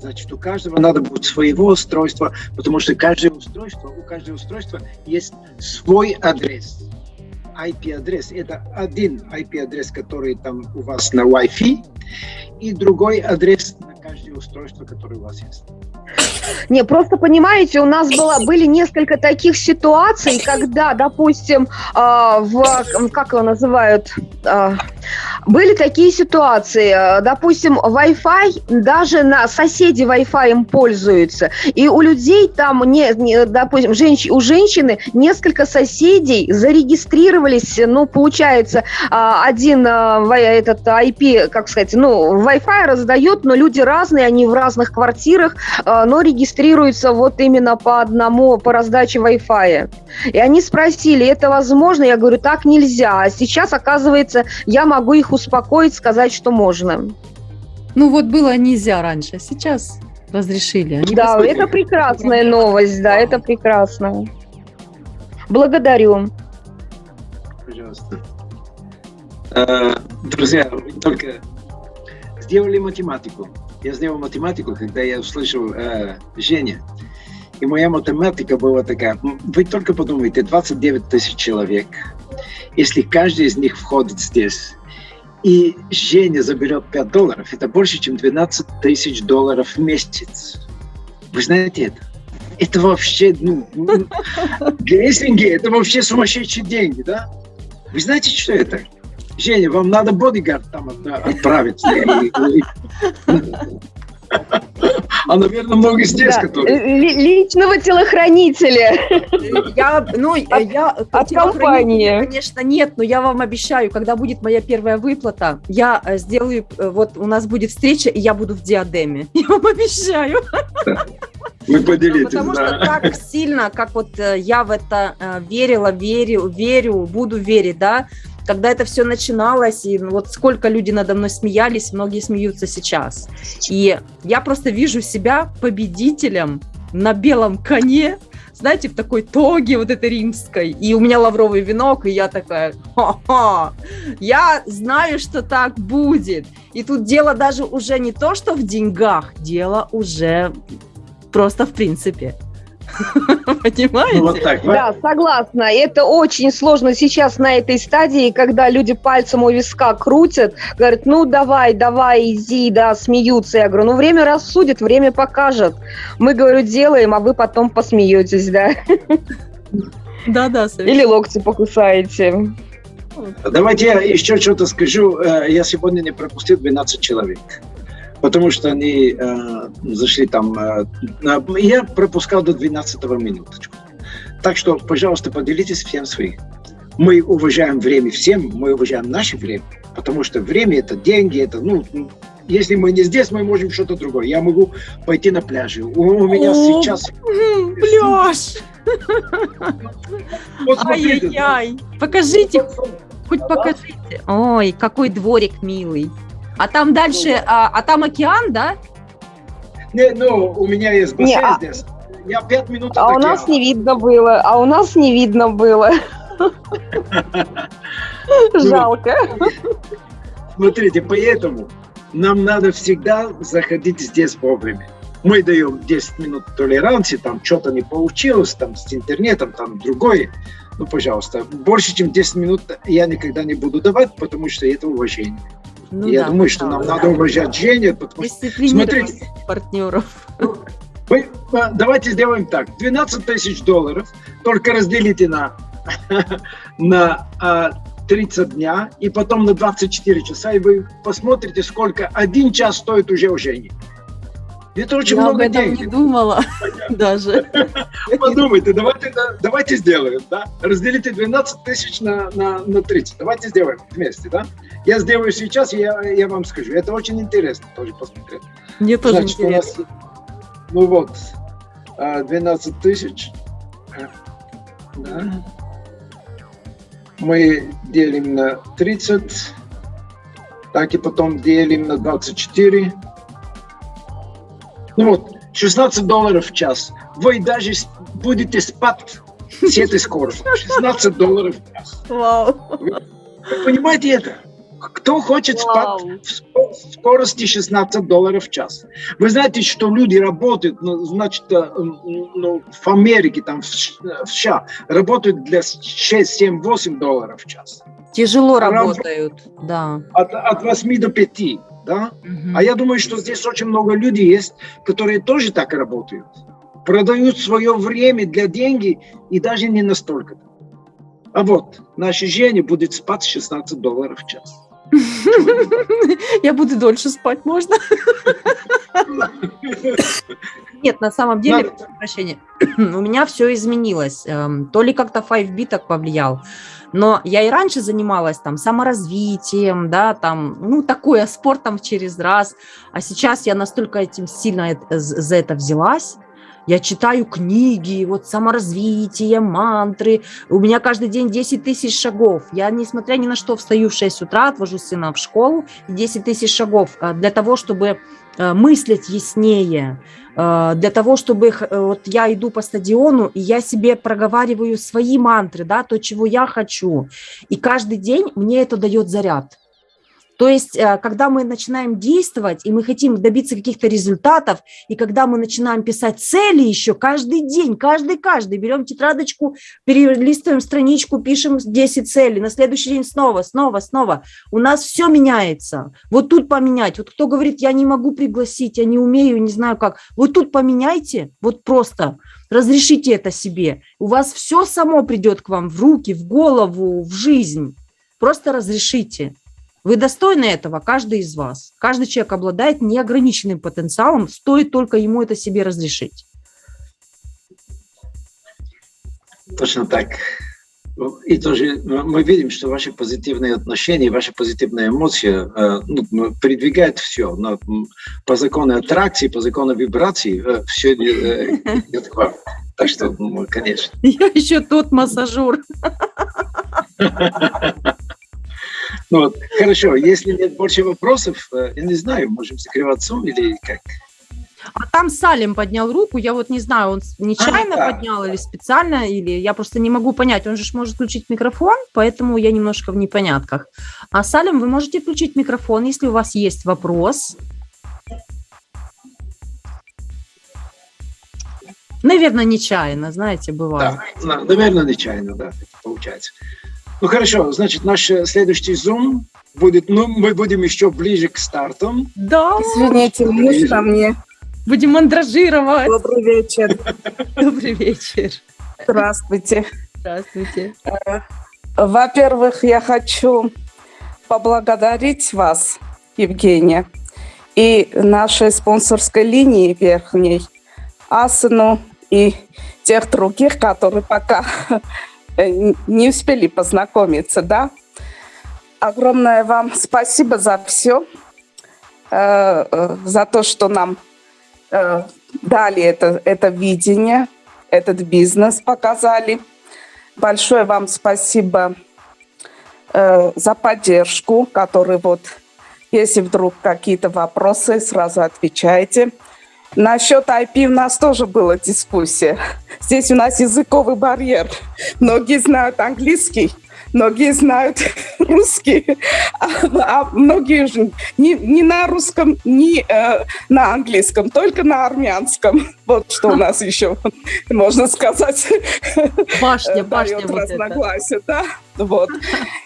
[SPEAKER 2] Значит, у каждого надо будет своего устройства, потому что каждое устройство, у каждого устройства есть свой адрес IP-адрес. Это один IP-адрес, который там у вас на Wi-Fi, и другой адрес на каждое устройство, которое у вас есть.
[SPEAKER 3] Не, просто понимаете, у нас было, были несколько таких ситуаций, когда, допустим, э, в, как его называют, э, были такие ситуации, допустим, Wi-Fi, даже на соседи Wi-Fi им пользуются, и у людей там, не, не, допустим, женщ, у женщины несколько соседей зарегистрировались, ну, получается, э, один э, этот IP, как сказать, ну, Wi-Fi раздает, но люди разные, они в разных квартирах, э, но регистрируются вот именно по одному, по раздаче Wi-Fi. И они спросили, это возможно? Я говорю, так нельзя. А сейчас, оказывается, я могу их успокоить, сказать, что можно.
[SPEAKER 1] Ну вот было нельзя раньше, а сейчас разрешили.
[SPEAKER 3] Они да, посмотрели. это прекрасная новость, да, это прекрасно. Благодарю.
[SPEAKER 2] Пожалуйста. Э, друзья, только сделали математику. Я сделал математику, когда я услышал э, Женя. И моя математика была такая. Вы только подумайте, 29 тысяч человек. Если каждый из них входит здесь, и Женя заберет 5 долларов, это больше, чем 12 тысяч долларов в месяц. Вы знаете это? Это вообще, ну, для это вообще сумасшедшие деньги, да? Вы знаете, что это? Женя, вам надо бодигард там отправить. А, наверное, много здесь, да. которые...
[SPEAKER 3] Личного телохранителя.
[SPEAKER 1] Я, ну, от, я...
[SPEAKER 3] От компании.
[SPEAKER 1] Конечно, нет, но я вам обещаю, когда будет моя первая выплата, я э, сделаю... Э, вот у нас будет встреча, и я буду в диадеме. [LAUGHS] Я вам обещаю.
[SPEAKER 2] Вы поделитесь,
[SPEAKER 1] Потому
[SPEAKER 2] да.
[SPEAKER 1] что так сильно, как вот э, я в это верила, верю, верю, буду верить, да, когда это все начиналось, и вот сколько люди надо мной смеялись, многие смеются сейчас. И я просто вижу себя победителем на белом коне, знаете, в такой тоге вот этой римской, и у меня лавровый венок, и я такая, ха-ха, я знаю, что так будет. И тут дело даже уже не то, что в деньгах, дело уже просто в принципе. [LAUGHS] Понимаете?
[SPEAKER 3] Ну, вот так, да, согласна. Это очень сложно сейчас на этой стадии, когда люди пальцем у виска крутят, говорят, ну давай, давай, иди, да, смеются. Я говорю, ну время рассудит, время покажет. Мы, говорю, делаем, а вы потом посмеетесь, да?
[SPEAKER 1] Да, да,
[SPEAKER 3] Или локти покусаете.
[SPEAKER 2] Давайте я еще что-то скажу. Э, я сегодня не пропустил 12 человек потому что они э, зашли там. Э, я пропускал до 12 минуточку. Так что, пожалуйста, поделитесь всем своим. Мы уважаем время всем, мы уважаем наше время, потому что время это деньги, это, ну, если мы не здесь, мы можем что-то другое. Я могу пойти на пляже. У, у меня О, сейчас...
[SPEAKER 1] Пляж! [LAUGHS] Ай-яй-яй! Покажите, хоть покажите. Ой, какой дворик милый. А там дальше, а, а там океан, да?
[SPEAKER 2] Не, ну, у меня есть бассейн не, а здесь. Я пять минут
[SPEAKER 3] А у нас не видно было, а у нас не видно было. [LAUGHS] Жалко.
[SPEAKER 2] Смотрите, поэтому нам надо всегда заходить здесь вовремя. Мы даем 10 минут толеранции, там что-то не получилось, там с интернетом, там другое. Ну, пожалуйста, больше, чем 10 минут я никогда не буду давать, потому что это уважение. Ну, Я да, думаю, что нам да. надо уважать Женю, потому что, смотрите,
[SPEAKER 1] партнеров.
[SPEAKER 2] Вы, а, давайте сделаем так. 12 тысяч долларов, только разделите на, [LAUGHS] на 30 а, дня, и потом на 24 часа, и вы посмотрите, сколько один час стоит уже у Жени. Это очень
[SPEAKER 1] Я
[SPEAKER 2] много
[SPEAKER 1] об этом
[SPEAKER 2] денег.
[SPEAKER 1] не думала [LAUGHS] даже. [LAUGHS]
[SPEAKER 2] Подумайте, давайте, давайте сделаем, да? Разделите 12 тысяч на, на, на 30. Давайте сделаем вместе, да? Я сделаю сейчас, я, я вам скажу. Это очень интересно тоже посмотреть.
[SPEAKER 1] Мне тоже Значит, интересно.
[SPEAKER 2] нас, ну вот, 12 а, тысяч. Да. Мы делим на 30. Так и потом делим на 24. Ну вот, 16 долларов в час. Вы даже будете спать с этой скоростью. [LAUGHS] 16 долларов в час.
[SPEAKER 1] Вау.
[SPEAKER 2] Вы, вы понимаете это? Кто хочет спать в скорости 16 долларов в час? Вы знаете, что люди работают, ну, значит, э, ну, в Америке, там, в США, работают для 6, 7, 8 долларов в час.
[SPEAKER 1] Тяжело работают, да.
[SPEAKER 2] От, от 8 до 5, да? Угу. А я думаю, что здесь очень много людей есть, которые тоже так работают. Продают свое время для деньги и даже не настолько. А вот, наша Женя будет спать 16 долларов в час. [LAUGHS]
[SPEAKER 1] Я буду дольше спать, можно? [LAUGHS] Нет, на самом деле, прощения, [CLEARS THROAT] у меня все изменилось. Эм, то ли как-то 5B так повлиял, но я и раньше занималась там саморазвитием, да, там, ну, такое, спортом через раз, а сейчас я настолько этим сильно за это взялась, я читаю книги, вот саморазвитие, мантры. У меня каждый день 10 тысяч шагов. Я, несмотря ни на что, встаю в 6 утра, отвожу сына в школу, 10 тысяч шагов а, для того, чтобы э, мыслить яснее, э, для того, чтобы э, вот я иду по стадиону, и я себе проговариваю свои мантры, да, то, чего я хочу. И каждый день мне это дает заряд. То есть, э, когда мы начинаем действовать, и мы хотим добиться каких-то результатов, и когда мы начинаем писать цели еще каждый день, каждый-каждый, берем тетрадочку, перелистываем страничку, пишем 10 целей, на следующий день снова, снова, снова. У нас все меняется. Вот тут поменять. Вот кто говорит, я не могу пригласить, я не умею, не знаю как. Вот тут поменяйте, вот просто разрешите это себе. У вас все само придет к вам в руки, в голову, в жизнь. Просто разрешите. Вы достойны этого, каждый из вас. Каждый человек обладает неограниченным потенциалом, стоит только ему это себе разрешить.
[SPEAKER 2] Точно так. И тоже мы видим, что ваши позитивные отношения, ваши позитивные эмоции э, ну, передвигают все. Но по закону аттракции, по закону вибрации э, все идет к вам. Так что, ну, конечно.
[SPEAKER 1] Я еще тот массажер. [LAUGHS]
[SPEAKER 2] Ну, вот, хорошо, если нет больше вопросов, э, я не знаю, можем закрываться или как?
[SPEAKER 1] А там Салим поднял руку, я вот не знаю, он нечаянно а, да. поднял или специально, или я просто не могу понять, он же может включить микрофон, поэтому я немножко в непонятках. А Салим, вы можете включить микрофон, если у вас есть вопрос. Наверное, нечаянно, знаете, бывает.
[SPEAKER 2] Да, наверное, нечаянно, да, получается. Ну хорошо, значит, наш э, следующий Zoom будет, ну, мы будем еще ближе к стартам.
[SPEAKER 1] Да.
[SPEAKER 4] Извините, муж ко мне.
[SPEAKER 1] Будем мандражировать.
[SPEAKER 4] Добрый вечер. [LAUGHS]
[SPEAKER 1] Добрый вечер.
[SPEAKER 4] Здравствуйте.
[SPEAKER 1] Здравствуйте.
[SPEAKER 4] Э, во-первых, я хочу поблагодарить вас, Евгения, и нашей спонсорской линии верхней, Асану и тех других, которые пока [LAUGHS] не успели познакомиться, да? Огромное вам спасибо за все, э, э, за то, что нам дали это, это видение, этот бизнес показали. Большое вам спасибо за поддержку, который вот, если вдруг какие-то вопросы, сразу отвечайте. Насчет IP у нас тоже была дискуссия. Здесь у нас языковый барьер. Многие знают английский, многие знают [LAUGHS] русский, а, а многие же не, не на русском, не э, на английском, только на армянском. Вот что у нас еще, можно сказать,
[SPEAKER 1] башня, [LAUGHS] башня
[SPEAKER 4] вот разногласия. Да? Вот.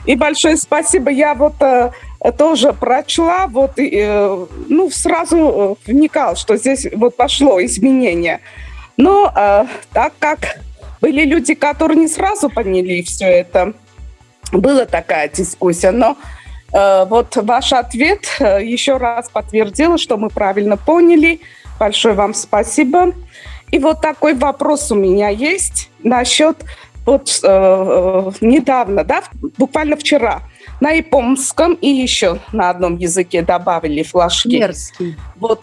[SPEAKER 4] И большое спасибо. Я вот э, тоже прочла, вот, и, э, ну, сразу э, вникал, что здесь вот пошло изменение. Но э, так как были люди, которые не сразу поняли все это, была такая дискуссия, но э, вот ваш ответ э, еще раз подтвердил, что мы правильно поняли. Большое вам спасибо. И вот такой вопрос у меня есть насчет вот э, недавно, да, буквально вчера, на японском и еще на одном языке добавили флажки.
[SPEAKER 1] Мерзкий.
[SPEAKER 4] Вот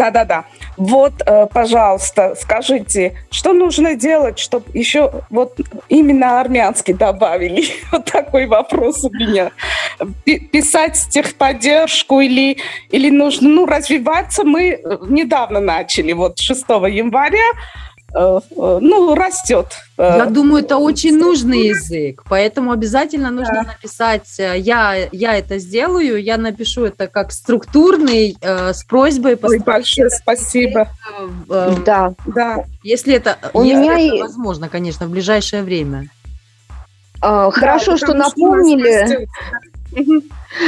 [SPEAKER 4] да-да-да. Вот, э, пожалуйста, скажите, что нужно делать, чтобы еще вот именно армянский добавили? [LAUGHS] Вот такой вопрос у меня. Писать техподдержку или, или нужно, ну, развиваться мы э, недавно начали, вот 6 января, ну, растет.
[SPEAKER 1] Я думаю, это очень нужный язык, поэтому обязательно нужно написать, э, я, я это сделаю, я напишу это как структурный, э, с просьбой...
[SPEAKER 4] Ой, большое спасибо.
[SPEAKER 1] Э, э,
[SPEAKER 3] Да.
[SPEAKER 4] Да.
[SPEAKER 1] Если это,
[SPEAKER 3] У
[SPEAKER 1] если
[SPEAKER 3] меня
[SPEAKER 1] это
[SPEAKER 3] и-
[SPEAKER 1] возможно, конечно, в ближайшее время.
[SPEAKER 3] А, Хорошо,
[SPEAKER 4] Да,
[SPEAKER 3] что напомнили.
[SPEAKER 4] растет.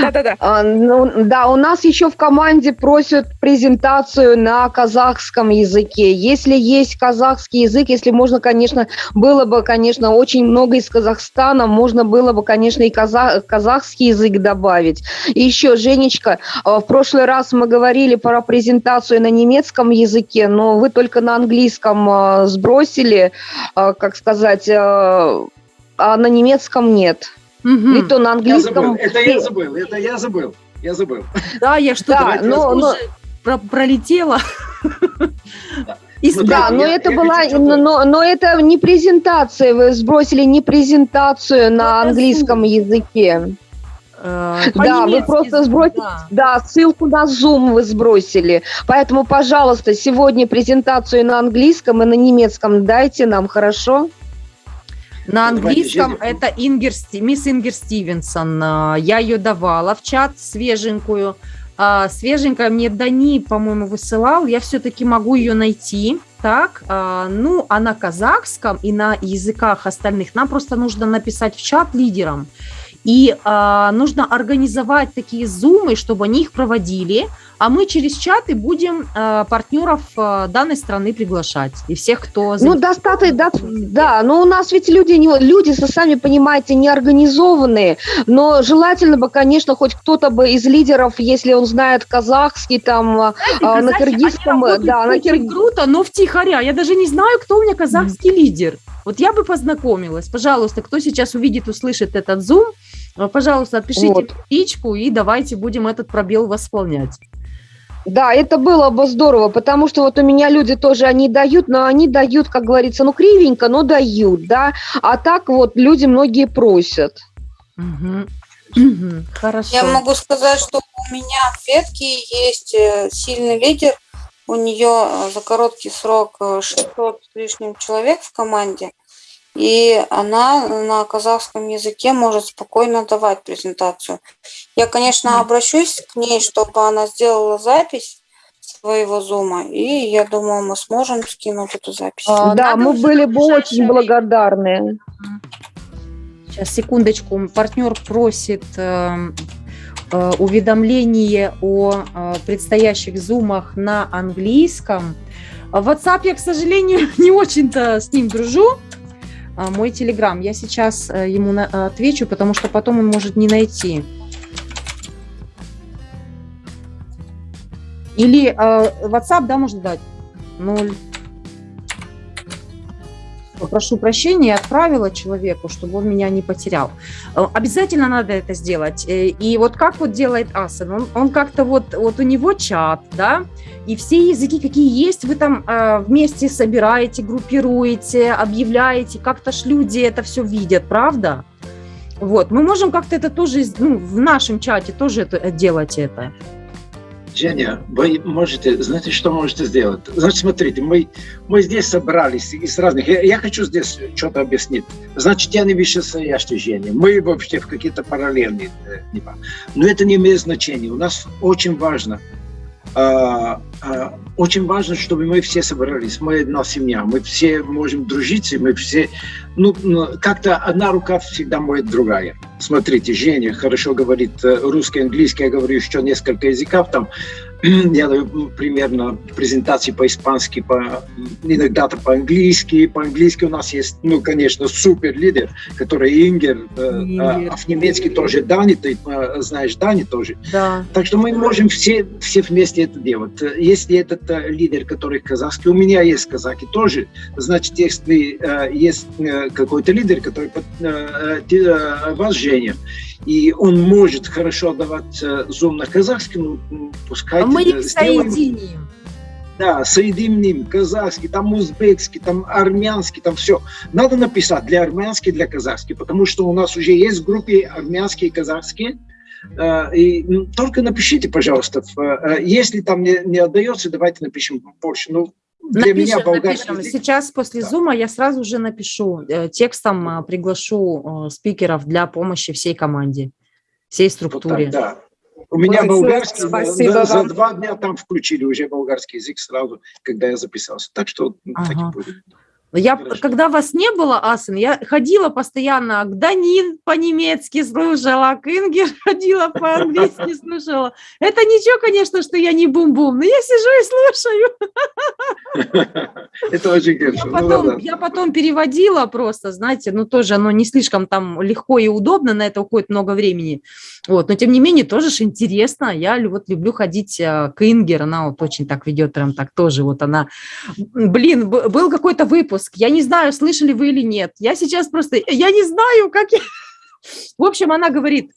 [SPEAKER 4] Да-да-да.
[SPEAKER 3] А, ну, да, у нас еще в команде просят презентацию на казахском языке. Если есть казахский язык, если можно, конечно, было бы, конечно, очень много из Казахстана, можно было бы, конечно, и каза- казахский язык добавить. И еще, Женечка, а, в прошлый раз мы говорили про презентацию на немецком языке, но вы только на английском а, сбросили, а, как сказать, а на немецком нет.
[SPEAKER 1] Мгм.
[SPEAKER 3] И то на
[SPEAKER 2] Я
[SPEAKER 3] английском...
[SPEAKER 2] забыл, это я забыл, это я забыл, я забыл.
[SPEAKER 1] Да, я что-то
[SPEAKER 3] Да, но, но,
[SPEAKER 1] про- пролетела.
[SPEAKER 2] Да.
[SPEAKER 1] И
[SPEAKER 2] Ну
[SPEAKER 3] да,
[SPEAKER 2] я-
[SPEAKER 3] но
[SPEAKER 2] я
[SPEAKER 3] это
[SPEAKER 2] хочу
[SPEAKER 3] была, но, но это не презентация, вы сбросили не презентацию на
[SPEAKER 1] Это
[SPEAKER 3] английском
[SPEAKER 1] Zoom.
[SPEAKER 3] языке.
[SPEAKER 1] э,
[SPEAKER 3] Да, вы просто сбросили,
[SPEAKER 1] да.
[SPEAKER 3] да, ссылку на Zoom вы сбросили. Поэтому, пожалуйста, сегодня презентацию на английском и на немецком дайте нам, хорошо?
[SPEAKER 1] На английском это Ингер, мисс Ингер Стивенсон. А, Я ее давала в чат свеженькую. А, Свеженькая мне Дани, по-моему, высылал. Я все-таки могу ее найти. Так, а, ну, а на казахском и на языках остальных нам просто нужно написать в чат лидерам. И а, нужно организовать такие зумы, чтобы они их проводили, а мы через чаты будем а, партнеров а, данной страны приглашать. И всех, кто...
[SPEAKER 3] Ну, достаточно, да, да, но у нас ведь люди, не, люди, сами понимаете, не организованные, но желательно бы, конечно, хоть кто-то бы из лидеров, если он знает казахский, там, а, а, на киргизском, да, на киргизском.
[SPEAKER 1] круто, но втихаря. Я даже не знаю, кто у меня казахский лидер. Вот я бы познакомилась. Пожалуйста, кто сейчас увидит, услышит этот зум, э, пожалуйста, отпишите
[SPEAKER 3] Вот.
[SPEAKER 1] в личку и давайте будем этот пробел восполнять.
[SPEAKER 3] Да, это было бы здорово, потому что вот у меня люди тоже, они дают, но они дают, как говорится, ну, кривенько, но дают, да, а так вот люди многие просят.
[SPEAKER 1] Мгм. Мгм. Хорошо.
[SPEAKER 5] Я могу сказать, что у меня в ветке есть э, сильный лидер. У нее э, за короткий срок э, 600 с лишним человек в команде. И она на казахском языке может спокойно давать презентацию. Я, конечно, обращусь к ней, чтобы она сделала запись своего зума. И я думаю, мы сможем скинуть эту запись.
[SPEAKER 1] А,
[SPEAKER 3] да, мы были бы очень благодарны.
[SPEAKER 1] Сейчас, секундочку. Партнер просит э, э, Э, уведомление о э, предстоящих зумах на английском. В WhatsApp я, к сожалению, [LAUGHS] не очень-то с ним дружу. А, мой Telegram. Я сейчас э, ему отвечу, потому что потом он может не найти. Или WhatsApp, да, можно дать? 0 прошу прощения и отправила человеку, чтобы он меня не потерял. Э, обязательно надо это сделать. Э, и вот как вот делает Асан, он, он как-то вот, вот у него чат, да, и все языки, какие есть, вы там э, вместе собираете, группируете, объявляете, как-то ж люди это все видят, правда? Вот, мы можем как-то это тоже, ну, в нашем чате тоже это, делать это.
[SPEAKER 2] Женя, вы можете, знаете, что можете сделать? Значит, смотрите, мы, мы здесь собрались из разных... Я, я хочу здесь что-то объяснить. Значит, я не вышестоящий Женя. Мы вообще в какие-то параллельные э. Но это не имеет значения. У нас очень важно, очень важно, чтобы мы все собрались. Мы одна семья. Мы все можем дружить, мы все... Ну, ну, как-то одна рука всегда моет другая. Смотрите, Женя хорошо говорит э, русский, английский, я говорю еще несколько языков там. [CLEARS THROAT] Я даю примерно презентации по-испански, по, иногда-то по-английски. По-английски у нас есть, ну, конечно, супер лидер, который Ингер, э,
[SPEAKER 1] Ингер.
[SPEAKER 2] а в немецкий тоже Дани, ты э, знаешь Дани тоже.
[SPEAKER 1] Да.
[SPEAKER 2] Так что мы можем все, все вместе это делать. Если этот э, лидер, который казахский, у меня есть казаки тоже, значит, если есть какой-то лидер, который вас, Женя, и он может хорошо давать э, зум на казахском, ну, пускай
[SPEAKER 1] А мы их
[SPEAKER 2] сделаем.
[SPEAKER 1] соединим.
[SPEAKER 2] Да, соединим казахский, там узбекский, там армянский, там все. Надо написать для армянский, для казахский, потому что у нас уже есть в группе армянские и казахские. Э, И только напишите, пожалуйста, э, если там не, не отдается, давайте напишем больше. Ну, Для меня
[SPEAKER 1] Напишем,
[SPEAKER 2] болгарский
[SPEAKER 1] напишем.
[SPEAKER 2] язык-
[SPEAKER 1] Сейчас после
[SPEAKER 2] Да.
[SPEAKER 1] зума я сразу же напишу, э, текстом а, приглашу э, спикеров для помощи всей команде, всей
[SPEAKER 2] Вот так,
[SPEAKER 1] структуре.
[SPEAKER 2] да. У меня
[SPEAKER 4] Большое
[SPEAKER 2] болгарский,
[SPEAKER 4] спасибо
[SPEAKER 2] за, за два дня там включили уже болгарский язык сразу, когда я записался. Так что ну, так и
[SPEAKER 1] Ага.
[SPEAKER 2] будет.
[SPEAKER 1] Я,
[SPEAKER 2] Хорошо.
[SPEAKER 1] когда вас не было, Асен, я ходила постоянно, к Данин по-немецки слушала, к Ингер [LAUGHS] ходила по-английски [LAUGHS] слушала. Это ничего, конечно, что я не бум-бум, но я сижу и слушаю.
[SPEAKER 2] Это очень
[SPEAKER 1] Я
[SPEAKER 2] хорошо. Ну,
[SPEAKER 1] потом,
[SPEAKER 2] да, да.
[SPEAKER 1] я потом переводила просто, знаете, ну тоже оно не слишком там легко и удобно, на это уходит много времени. Вот, но тем не менее тоже ж интересно. Я вот люблю ходить э, к Ингер, она вот очень так ведет, прям так тоже вот она. Блин, был какой-то выпуск, я не знаю, слышали вы или нет. Я сейчас просто, я не знаю, как я... [LAUGHS] В общем, она говорит,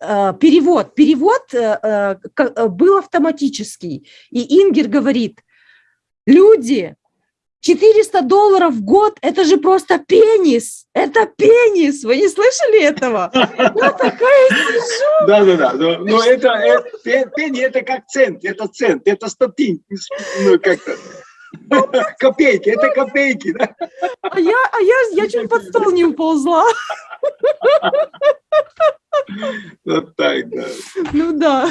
[SPEAKER 1] э, перевод, перевод э, э, был автоматический. И Ингер говорит, люди, 400 долларов в год, это же просто пенис, это пенис, вы не слышали этого? [LAUGHS] Я такая сижу,
[SPEAKER 2] Да, да, да. Но, это, это пе- пенни это как цент, это цент, это стотинки, ну как-то. [LAUGHS] Копейки, это копейки, да?
[SPEAKER 1] а я, а я, я чуть под стол не уползла. [LAUGHS]
[SPEAKER 2] Вот так, да.
[SPEAKER 1] Ну да.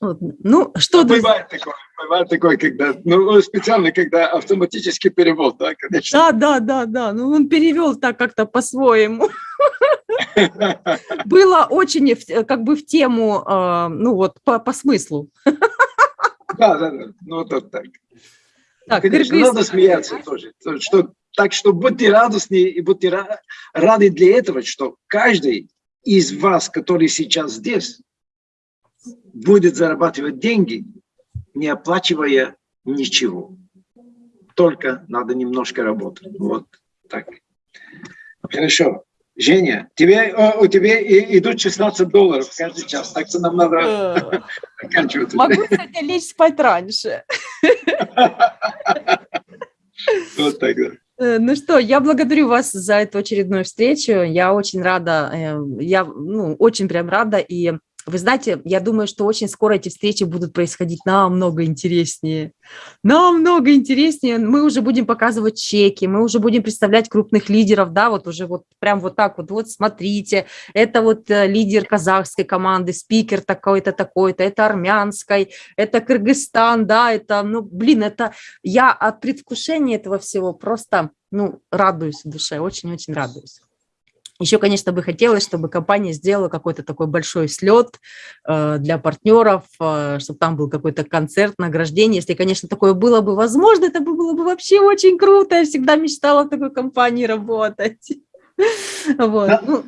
[SPEAKER 1] Вот. Ну, что, друзья,
[SPEAKER 2] Бывает такое, бывает такое, когда, ну, специально, когда автоматический перевод, да, конечно.
[SPEAKER 1] да, да, да, да, ну он перевел так как-то по-своему. [LAUGHS] Было очень как бы в тему, э, ну вот, по, по смыслу.
[SPEAKER 2] Да, да, да, ну, вот так.
[SPEAKER 1] Так,
[SPEAKER 2] Конечно,
[SPEAKER 1] кыргыз-
[SPEAKER 2] надо смеяться тоже. То, Что, так что будьте радостны и будьте ра- рады для этого, что каждый из вас, который сейчас здесь, будет зарабатывать деньги, не оплачивая ничего. Только надо немножко работать. Вот так. Хорошо. Женя, тебе, о, у тебя идут 16 долларов каждый час, так что нам надо
[SPEAKER 1] Э, [LAUGHS]
[SPEAKER 2] заканчивать. уже.
[SPEAKER 1] Могу сегодня лечь спать раньше. [LAUGHS]
[SPEAKER 2] Вот так.
[SPEAKER 1] Э, Ну что, я благодарю вас за эту очередную встречу. Я очень рада, э, я ну, очень прям рада. И вы знаете, я думаю, что очень скоро эти встречи будут происходить намного интереснее. Намного интереснее. Мы уже будем показывать чеки, мы уже будем представлять крупных лидеров, да, вот уже вот прям вот так вот, вот смотрите, это вот э, лидер казахской команды, спикер такой-то, такой-то, это армянской, это Кыргызстан, да, это, ну, блин, это я от предвкушения этого всего просто, ну, радуюсь в душе, очень-очень радуюсь. Еще, конечно, бы хотелось, чтобы компания сделала какой-то такой большой слет э, для партнеров, э, чтобы там был какой-то концерт, награждение. Если, конечно, такое было бы возможно, это бы было бы вообще очень круто. Я всегда мечтала в такой компании работать. [LAUGHS] Вот. Ну,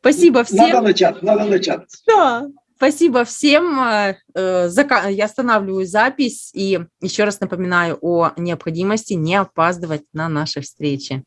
[SPEAKER 1] спасибо
[SPEAKER 2] Надо
[SPEAKER 1] всем.
[SPEAKER 2] начать, надо начать.
[SPEAKER 1] Да. Спасибо всем. Э, Я останавливаю запись и еще раз напоминаю о необходимости не опаздывать на наши встречи.